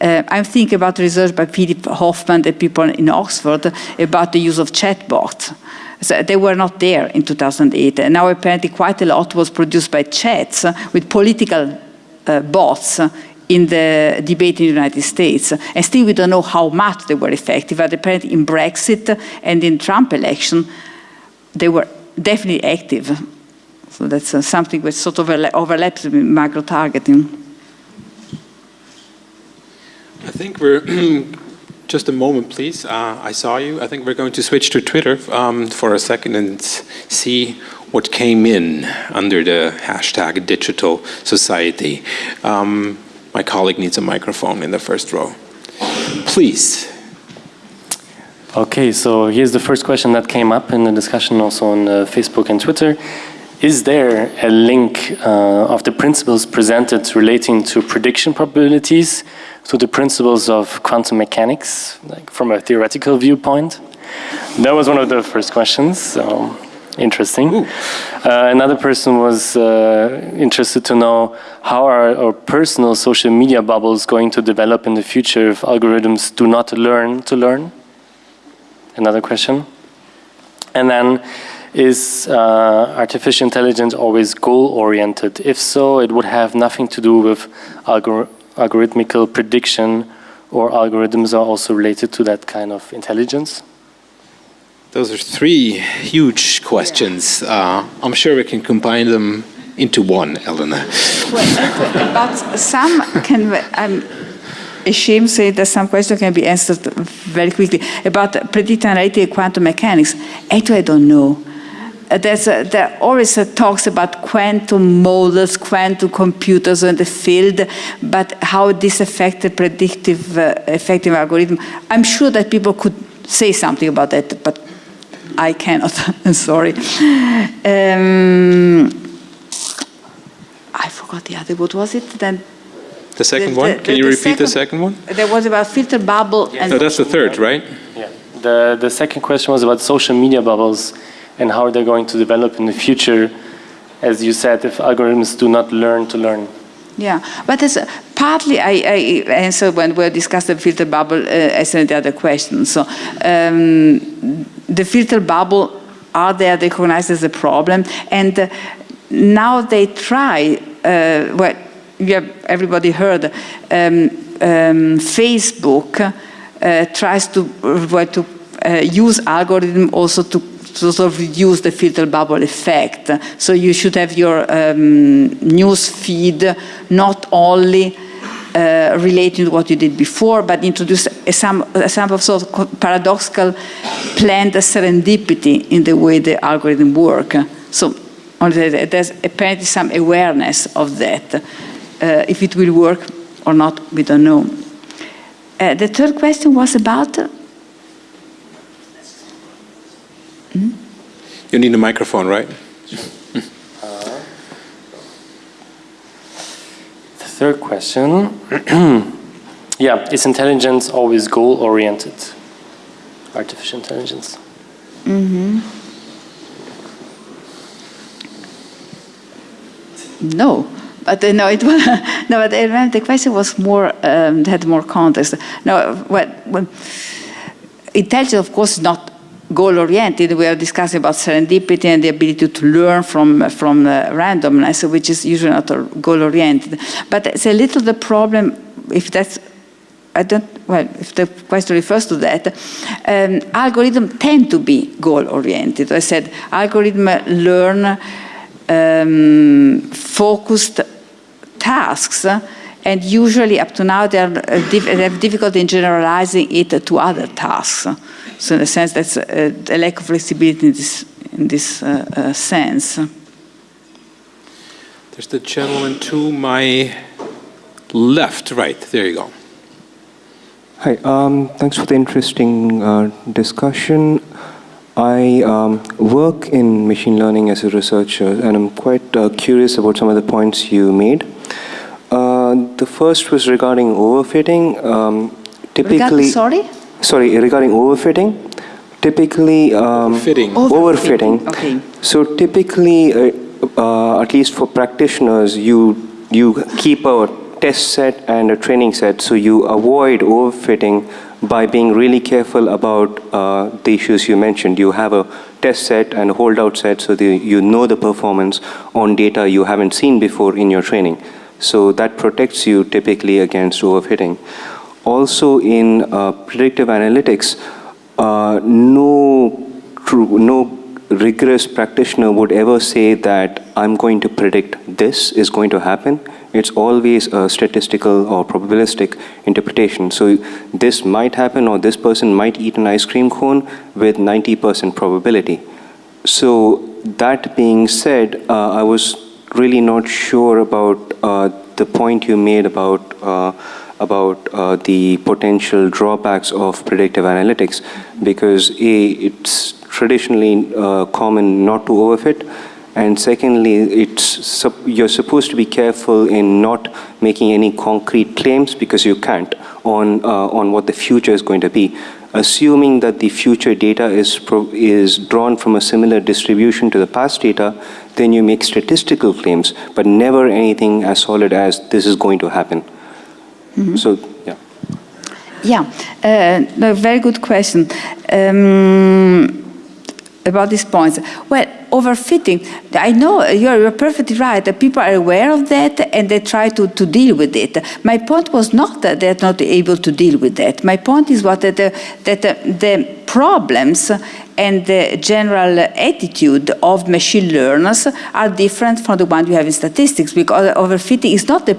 Speaker 3: Uh, I'm thinking about research by Philip Hoffman and people in Oxford about the use of chatbots. So they were not there in 2008. And now apparently quite a lot was produced by chats with political uh, bots in the debate in the United States. And still we don't know how much they were effective, but apparently in Brexit and in Trump election, they were definitely active. So that's uh, something which sort of overlaps with micro-targeting.
Speaker 2: I think we're, just a moment please, uh, I saw you. I think we're going to switch to Twitter um, for a second and see what came in under the hashtag digital society. Um, my colleague needs a microphone in the first row. Please.
Speaker 5: Okay, so here's the first question that came up in the discussion also on uh, Facebook and Twitter. Is there a link uh, of the principles presented relating to prediction probabilities to the principles of quantum mechanics, like from a theoretical viewpoint? That was one of the first questions. So interesting. Uh, another person was uh, interested to know how are our personal social media bubbles going to develop in the future if algorithms do not learn to learn? Another question. And then, is uh, artificial intelligence always goal-oriented? If so, it would have nothing to do with algor algorithmical prediction or algorithms are also related to that kind of intelligence?
Speaker 2: Those are three huge questions. Uh, I'm sure we can combine them into one, Elena.
Speaker 3: Well, but some can, I'm ashamed to say that some questions can be answered very quickly. About predictive analytic quantum mechanics, actually I don't know. Uh, there's a, there always uh, talks about quantum models, quantum computers in the field, but how this affects the predictive uh, effective algorithm. I'm sure that people could say something about that, but I cannot, sorry. Um, I forgot the other, what was it then?
Speaker 2: The second the, one? The, Can you repeat second, the second one?
Speaker 3: There was about filter bubble.
Speaker 2: Yes. no, that's the third, right?
Speaker 5: Yeah. The, the second question was about social media bubbles and how they're going to develop in the future, as you said, if algorithms do not learn to learn.
Speaker 3: Yeah, but as partly I, I answered when we discussed the filter bubble uh, as the other question. So um, the filter bubble are there recognized as a problem, and uh, now they try. Uh, everybody heard um, um, Facebook uh, tries to uh, to uh, use algorithm also to to sort of reduce the filter bubble effect. So you should have your um, news feed not only uh, relating to what you did before, but introduce a, some, a some of sort of paradoxical planned serendipity in the way the algorithm work. So there's apparently some awareness of that. Uh, if it will work or not, we don't know. Uh, the third question was about
Speaker 2: Hmm? You need a microphone, right?
Speaker 5: third question. yeah, is intelligence always goal-oriented? Artificial intelligence.
Speaker 3: Mm -hmm. No, but uh, no, it was no. But uh, the question was more um, had more context. No, what, well, intelligence, of course, not goal-oriented. We are discussing about serendipity and the ability to learn from from randomness, which is usually not goal-oriented. But it's a little the problem if that's I don't, well, if the question refers to that, um, algorithms tend to be goal-oriented. I said algorithms learn um, focused tasks and usually up to now they, are, uh, they have difficulty in generalizing it to other tasks. So in a sense that's a, a lack of flexibility in this, in this uh, uh, sense.
Speaker 2: There's the gentleman to my left, right, there you go.
Speaker 6: Hi, um, thanks for the interesting uh, discussion. I um, work in machine learning as a researcher, and I'm quite uh, curious about some of the points you made. Uh, the first was regarding overfitting. Um, typically,
Speaker 3: Regard, sorry?
Speaker 6: Sorry, regarding overfitting. Typically, um,
Speaker 2: overfitting.
Speaker 6: overfitting.
Speaker 3: Okay.
Speaker 6: So typically, uh, uh, at least for practitioners, you you keep a test set and a training set, so you avoid overfitting by being really careful about uh, the issues you mentioned. You have a test set and a holdout set so the, you know the performance on data you haven't seen before in your training. So that protects you typically against overfitting. Also in uh, predictive analytics, uh, no, true, no rigorous practitioner would ever say that I'm going to predict this is going to happen. It's always a statistical or probabilistic interpretation. So this might happen or this person might eat an ice cream cone with 90% probability. So that being said, uh, I was really not sure about uh, the point you made about uh, about uh, the potential drawbacks of predictive analytics because A, it's traditionally uh, common not to overfit and secondly, it's you're supposed to be careful in not making any concrete claims because you can't on, uh, on what the future is going to be. Assuming that the future data is, is drawn from a similar distribution to the past data, then you make statistical claims, but never anything as solid as this is going to happen. Mm -hmm. So, yeah.
Speaker 3: Yeah, uh, no, very good question. Um, about these points. Well, overfitting, I know you're, you're, perfectly right. People are aware of that and they try to, to deal with it. My point was not that they're not able to deal with that. My point is what that, the, that the, problems and the general attitude of machine learners are different from the one you have in statistics because overfitting is not the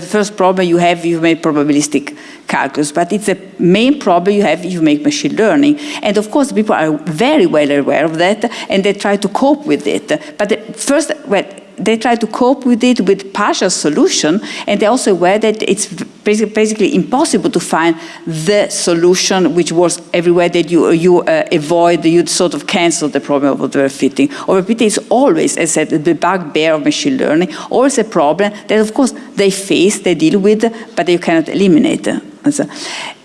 Speaker 3: first problem you have if you make probabilistic calculus, but it's the main problem you have if you make machine learning. And of course, people are very well aware of that and they try to cope with it. But first, well, they try to cope with it with partial solution, and they're also aware that it's basically impossible to find the solution which works everywhere that you, you uh, avoid, you sort of cancel the problem of overfitting. Overfitting is always, as I said, the bugbear of machine learning, always a problem that of course they face, they deal with, but you cannot eliminate.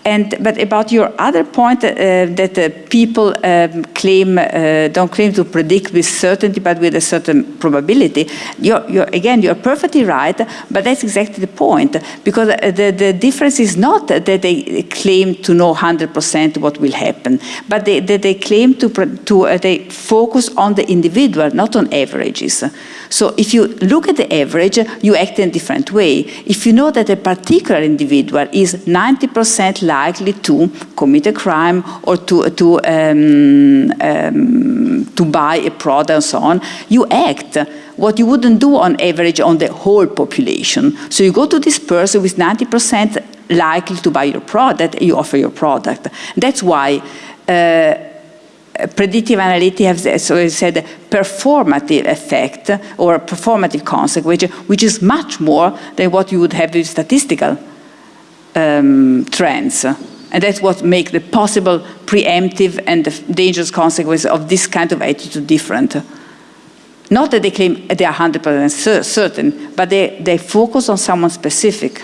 Speaker 3: And, but about your other point uh, that uh, people um, claim, uh, don't claim to predict with certainty, but with a certain probability, you're, you're, again, you're perfectly right, but that's exactly the point. Because uh, the, the difference is not that they claim to know 100% what will happen, but they, that they claim to, to uh, they focus on the individual, not on averages. So if you look at the average, you act in a different way. If you know that a particular individual is 90% likely to commit a crime or to, to, um, um, to buy a product and so on, you act what you wouldn't do on average on the whole population. So you go to this person with 90% likely to buy your product, you offer your product. That's why uh, predictive analytics has, so said, a performative effect or a performative consequence, which is much more than what you would have with statistical um, trends. And that's what makes the possible preemptive and dangerous consequences of this kind of attitude different. Not that they claim they are 100% certain, but they, they focus on someone specific.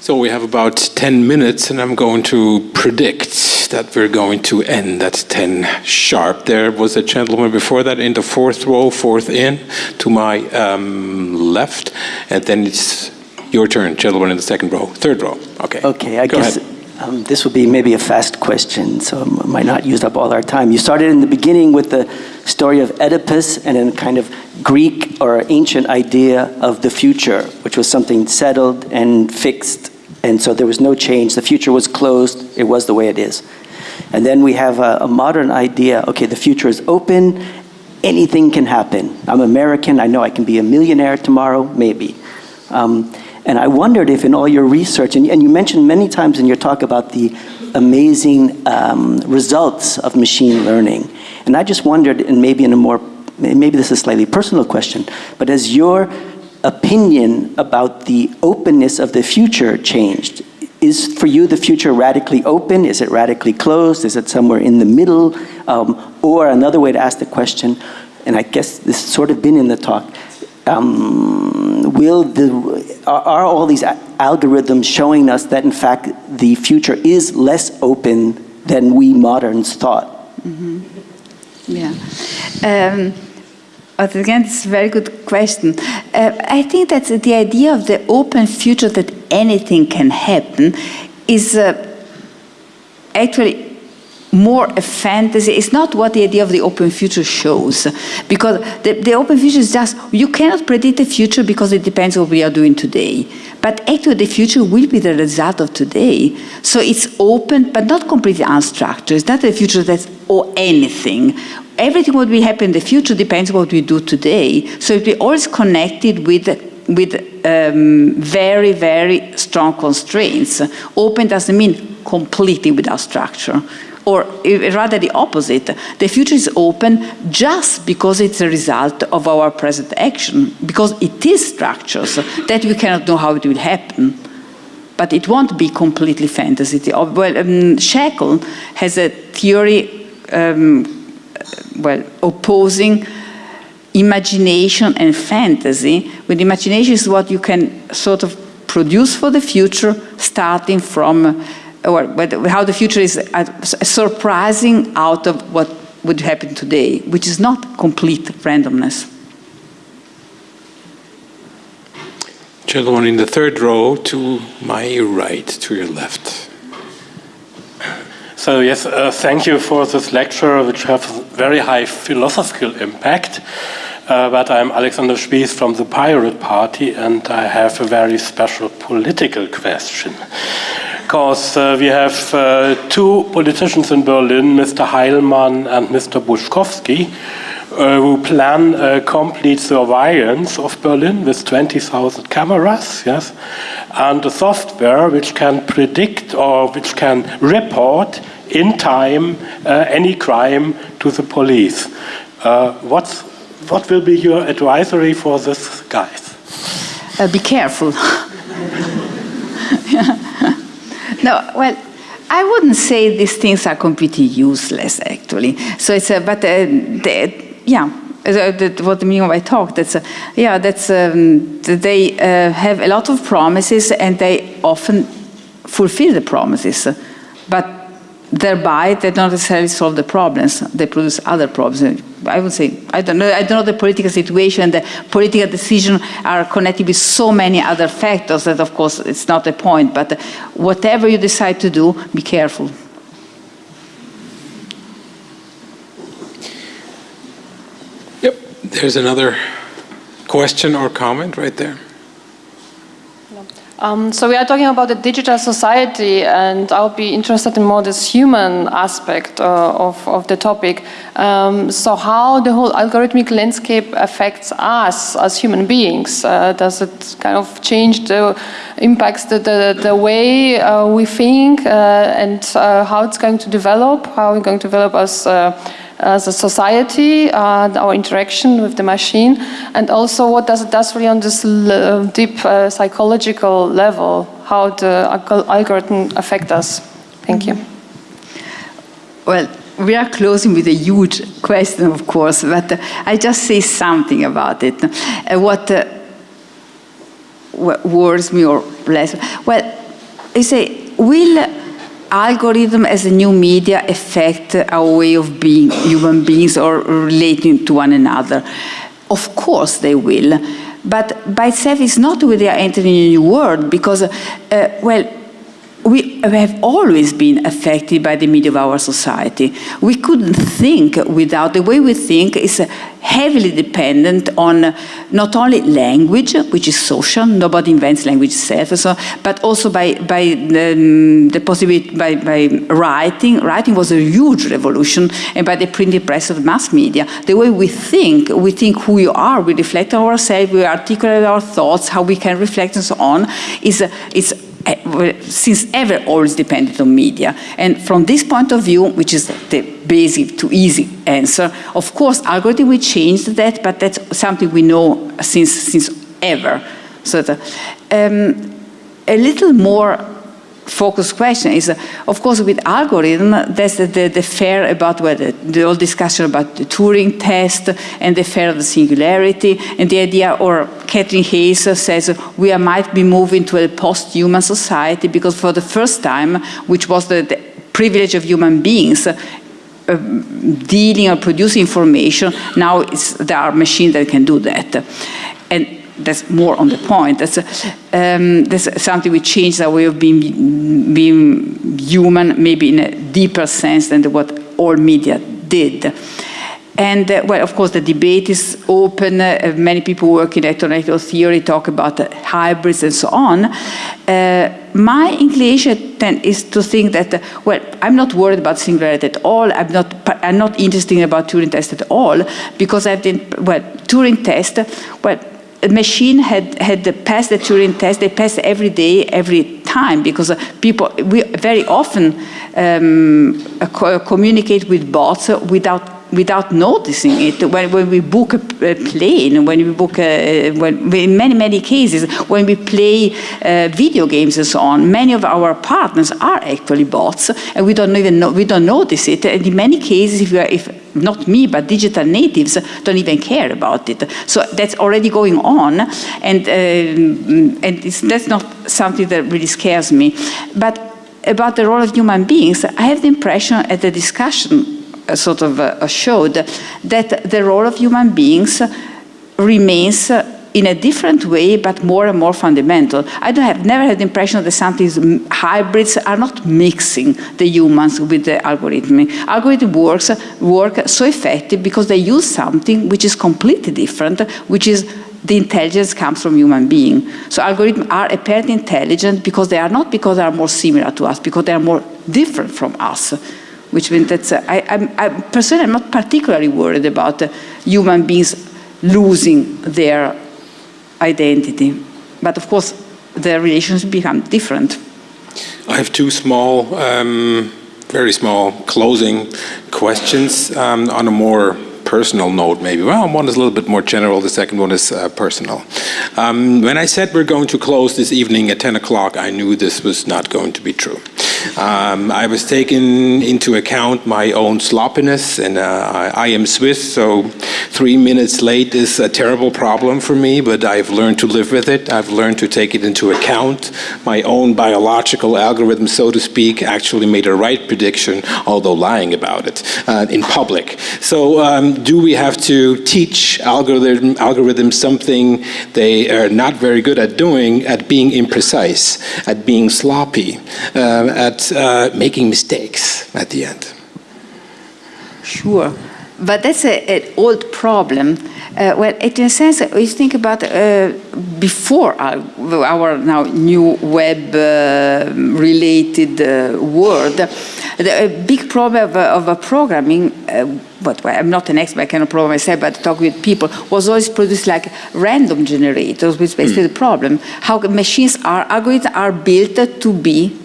Speaker 2: So we have about 10 minutes and I'm going to predict that we're going to end at 10 sharp. There was a gentleman before that in the fourth row, fourth in, to my um, left, and then it's your turn, gentleman in the second row, third row. Okay.
Speaker 7: Okay, I
Speaker 2: Go
Speaker 7: guess um, this will be maybe a fast question, so I might not use up all our time. You started in the beginning with the story of Oedipus and a kind of Greek or ancient idea of the future, which was something settled and fixed, and so there was no change. The future was closed, it was the way it is. And then we have a, a modern idea, okay, the future is open, anything can happen. I'm American, I know I can be a millionaire tomorrow, maybe. Um, and I wondered if in all your research, and, and you mentioned many times in your talk about the amazing um, results of machine learning. And I just wondered, and maybe in a more, maybe this is a slightly personal question, but has your opinion about the openness of the future changed? Is for you the future radically open? Is it radically closed? Is it somewhere in the middle? Um, or another way to ask the question, and I guess this has sort of been in the talk, um, will the, are, are all these algorithms showing us that in fact the future is less open than we moderns thought?
Speaker 3: Yeah. Um, but again, it's a very good question. Uh, I think that the idea of the open future that anything can happen is uh, actually more a fantasy. It's not what the idea of the open future shows. Because the, the open future is just, you cannot predict the future because it depends what we are doing today. But actually the future will be the result of today. So it's open, but not completely unstructured. It's not the future that's or anything. Everything what will happen in the future depends on what we do today. So it will always connected with with um, very, very strong constraints. Open doesn't mean completely without structure or rather the opposite. The future is open just because it's a result of our present action, because it is structures that we cannot know how it will happen. But it won't be completely fantasy. Well, um, Shackle has a theory, um, well, opposing imagination and fantasy. With imagination is what you can sort of produce for the future, starting from or how the future is uh, surprising out of what would happen today, which is not complete randomness.
Speaker 2: Gentleman in the third row to my right, to your left.
Speaker 5: So yes, uh, thank you for this lecture, which has a very high philosophical impact. Uh, but I'm Alexander Spies from the Pirate Party, and I have a very special political question. Because uh, we have uh, two politicians in Berlin, Mr. Heilmann and Mr. Buschkowsky, who plan a complete surveillance of Berlin with 20,000 cameras, yes, and a software which can predict or which can report in time uh, any crime to the police. Uh, what's, what will be your advisory for this, guys?
Speaker 3: Uh, be careful. no, well, I wouldn't say these things are completely useless, actually. So it's a, but uh, the, yeah, what the meaning of I talk, that's, a, yeah, that's, um, they uh, have a lot of promises and they often fulfill the promises, but thereby they don't necessarily solve the problems. They produce other problems. I would say, I don't know, I don't know the political situation, the political decision are connected with so many other factors that of course it's not the point, but whatever you decide to do, be careful.
Speaker 2: There's another question or comment right there.
Speaker 8: Um, so we are talking about the digital society, and I'll be interested in more this human aspect uh, of, of the topic. Um, so how the whole algorithmic landscape affects us as human beings? Uh, does it kind of change the impacts the, the, the way uh, we think uh, and uh, how it's going to develop, how we're going to develop as uh, as a society, uh, our interaction with the machine, and also what does it does really on this deep uh, psychological level, how the algorithm affect us. Thank you.
Speaker 3: Well, we are closing with a huge question, of course, but uh, I just say something about it. Uh, what, what worries me or less? Well, you say, will algorithm as a new media affect our way of being human beings or relating to one another? Of course they will. But by itself, it's not we are entering a new world because, uh, well, we have always been affected by the media of our society. We couldn't think without, the way we think is heavily dependent on uh, not only language, which is social, nobody invents language itself, so, but also by, by the, mm, the possibility, by, by writing. Writing was a huge revolution, and by the printing press of mass media. The way we think, we think who we are, we reflect ourselves, we articulate our thoughts, how we can reflect and so on, is, is since ever always depended on media. And from this point of view, which is the basic to easy answer, of course, algorithm will change that, but that's something we know since, since ever. So the, um, a little more focus question is, uh, of course, with algorithm, that's the, the, the fear about whether the whole discussion about the Turing test and the fair of the singularity and the idea, or Katherine Hayles says we might be moving to a post-human society because for the first time, which was the, the privilege of human beings, uh, dealing or producing information, now there are machines that can do that. And that's more on the point. That's, um, that's something which changed our way of being, being human, maybe in a deeper sense than what all media did. And uh, well, of course, the debate is open. Uh, many people working in electronic theory talk about uh, hybrids and so on. Uh, my inclination then is to think that, uh, well, I'm not worried about singularity at all. I'm not, I'm not interested about Turing test at all because I've been, well, Turing test, well, machine had, had passed the Turing test, they pass every day, every time, because people, we very often um, communicate with bots without without noticing it. When, when we book a, a, plane, when we book, a, when, in many, many cases, when we play uh, video games and so on, many of our partners are actually bots, and we don't even know, we don't notice it. And in many cases, if, we are, if not me, but digital natives don't even care about it. So that's already going on, and, uh, and that's not something that really scares me. But about the role of human beings, I have the impression at the discussion sort of uh, showed that the role of human beings remains in a different way, but more and more fundamental. I don't have never had the impression that something hybrids are not mixing the humans with the algorithm. Algorithm works work so effective because they use something which is completely different, which is the intelligence comes from human being. So algorithms are apparently intelligent because they are not because they are more similar to us, because they are more different from us which means that uh, I, I'm, I, personally I'm not particularly worried about uh, human beings losing their identity. But of course, their relations become different.
Speaker 2: I have two small, um, very small closing questions um, on a more personal note maybe. Well, one is a little bit more general, the second one is uh, personal. Um, when I said we're going to close this evening at 10 o'clock, I knew this was not going to be true. Um, I was taking into account my own sloppiness, and uh, I, I, am Swiss, so three minutes late is a terrible problem for me, but I've learned to live with it. I've learned to take it into account. My own biological algorithm, so to speak, actually made a right prediction, although lying about it, uh, in public. So um, do we have to teach algorithm, algorithms something they are not very good at doing, at being imprecise, at being sloppy, uh, at at uh, making mistakes at the end.
Speaker 3: Sure, but that's an old problem. Uh, well, in a sense, you think about uh, before our, our, now new web-related uh, uh, world, the big problem of, of programming, uh, but well, I'm not an expert, I cannot program myself, but talk with people, was always produced like random generators, which is basically mm. the problem. How machines are, algorithms are built to be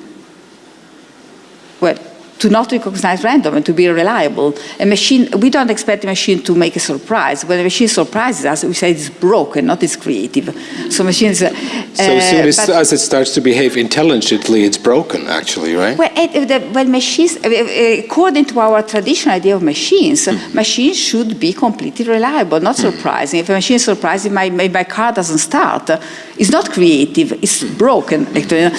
Speaker 3: well, to not recognize random and to be reliable. A machine, we don't expect a machine to make a surprise. When a machine surprises us, we say it's broken, not it's creative. So machines, uh,
Speaker 2: So as soon
Speaker 3: Uh,
Speaker 2: as, as it starts to behave intelligently, it's broken, actually, right?
Speaker 3: Well, it, the, well, machines, uh, uh, according to our traditional idea of machines,
Speaker 2: Hmm.
Speaker 3: machines should be completely reliable, not surprising. If a machine is surprising, my, my, my car doesn't start. It's not creative, it's broken, actually.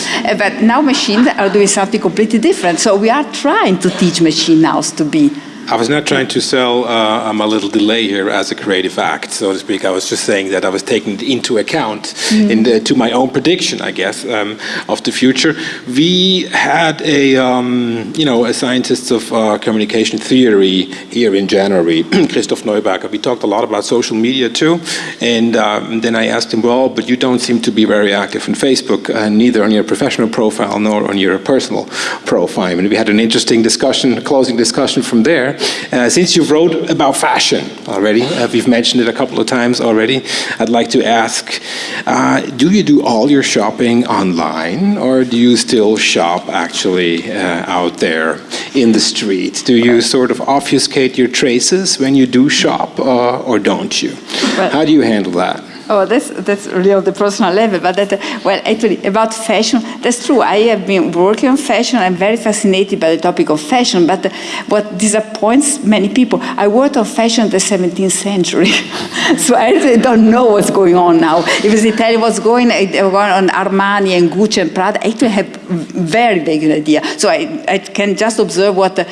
Speaker 3: But now machines are doing something completely different. So we are trying to teach machine now to be
Speaker 2: I was not trying to sell uh, a little delay here as a creative act, so to speak. I was just saying that I was taking it into account in the, to my own prediction, I guess, um, of the future. We had a, um, you know, a scientist of uh, communication theory here in January, Christoph Neuberger. We talked a lot about social media too, and um, then I asked him, well, but you don't seem to be very active on Facebook, uh, neither on your professional profile nor on your personal profile. And we had an interesting discussion, closing discussion from there. Uh, since you've wrote about fashion already, uh, we've mentioned it a couple of times already, I'd like to ask, uh, do you do all your shopping online or do you still shop actually uh, out there in the street? Do you sort of obfuscate your traces when you do shop uh, or don't you? How do you handle that?
Speaker 3: Oh, that's that's really on the personal level. But that, well, actually, about fashion, that's true. I have been working on fashion. I'm very fascinated by the topic of fashion. But what disappoints many people, I worked on fashion in the 17th century, so I really don't know what's going on now. If it's Italian, what's going uh, on Armani and Gucci and Prada, I actually have very vague idea. So I, I can just observe what uh,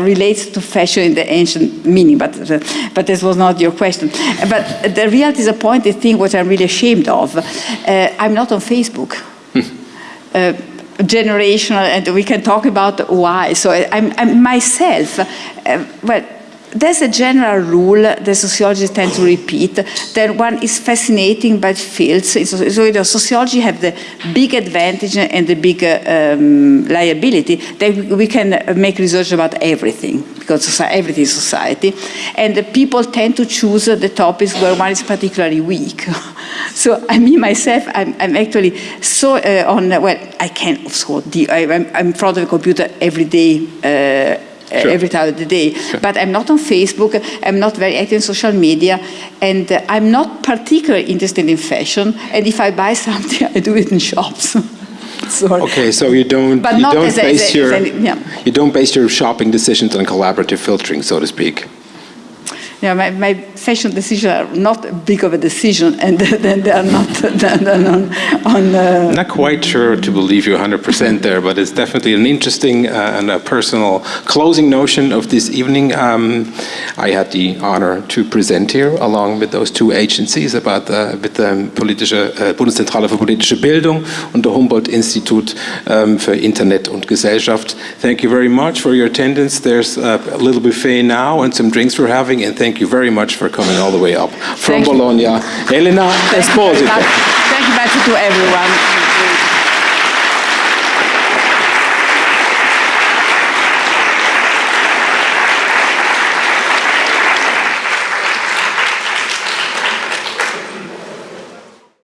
Speaker 3: relates to fashion in the ancient meaning. But uh, but this was not your question. But the real disappointing thing, what I'm really ashamed of, uh, I'm not on Facebook. Uh, generational, and we can talk about why. So I, I'm, I'm myself, uh, well, there's a general rule that sociologists tend to repeat that one is fascinating by fields. So, so you know, sociology have the big advantage and the big uh, um, liability that we- can make research about everything because soci- everything is society, and people tend to choose the topics where one is particularly weak. so I mean myself, I'm, I'm actually so uh, on. Well, I can also. de- I, I'm, I'm in front of a computer every day. Uh,
Speaker 2: Sure.
Speaker 3: every time of the day. But I'm not on Facebook, I'm not very active in social media, and uh, I'm not particularly interested in fashion. And if I buy something, I do it in shops. Sorry.
Speaker 2: Okay, so you don't
Speaker 3: But
Speaker 2: you don't
Speaker 3: as
Speaker 2: base
Speaker 3: as
Speaker 2: your
Speaker 3: as any- yeah.
Speaker 2: you don't base your shopping decisions on collaborative filtering, so to speak.
Speaker 3: Yeah, my, my fashion decisions are not a big of a decision, and then they are not on. on uh,
Speaker 2: not quite sure to believe you 100% there, but it's definitely an interesting uh, and a personal closing notion of this evening. Um, I had the honor to present here along with those two agencies about the, with the politische, äh, Bundeszentrale für politische Bildung und der Humboldt-Institut ähm, für Internet und Gesellschaft. Thank you very much for your attendance. There's uh, a little buffet now and some drinks we're having, and thank you very much for coming all the way up from
Speaker 3: Thank.
Speaker 2: Bologna. Elena
Speaker 3: Thank you very
Speaker 2: Esposito.
Speaker 3: Thank you much to everyone.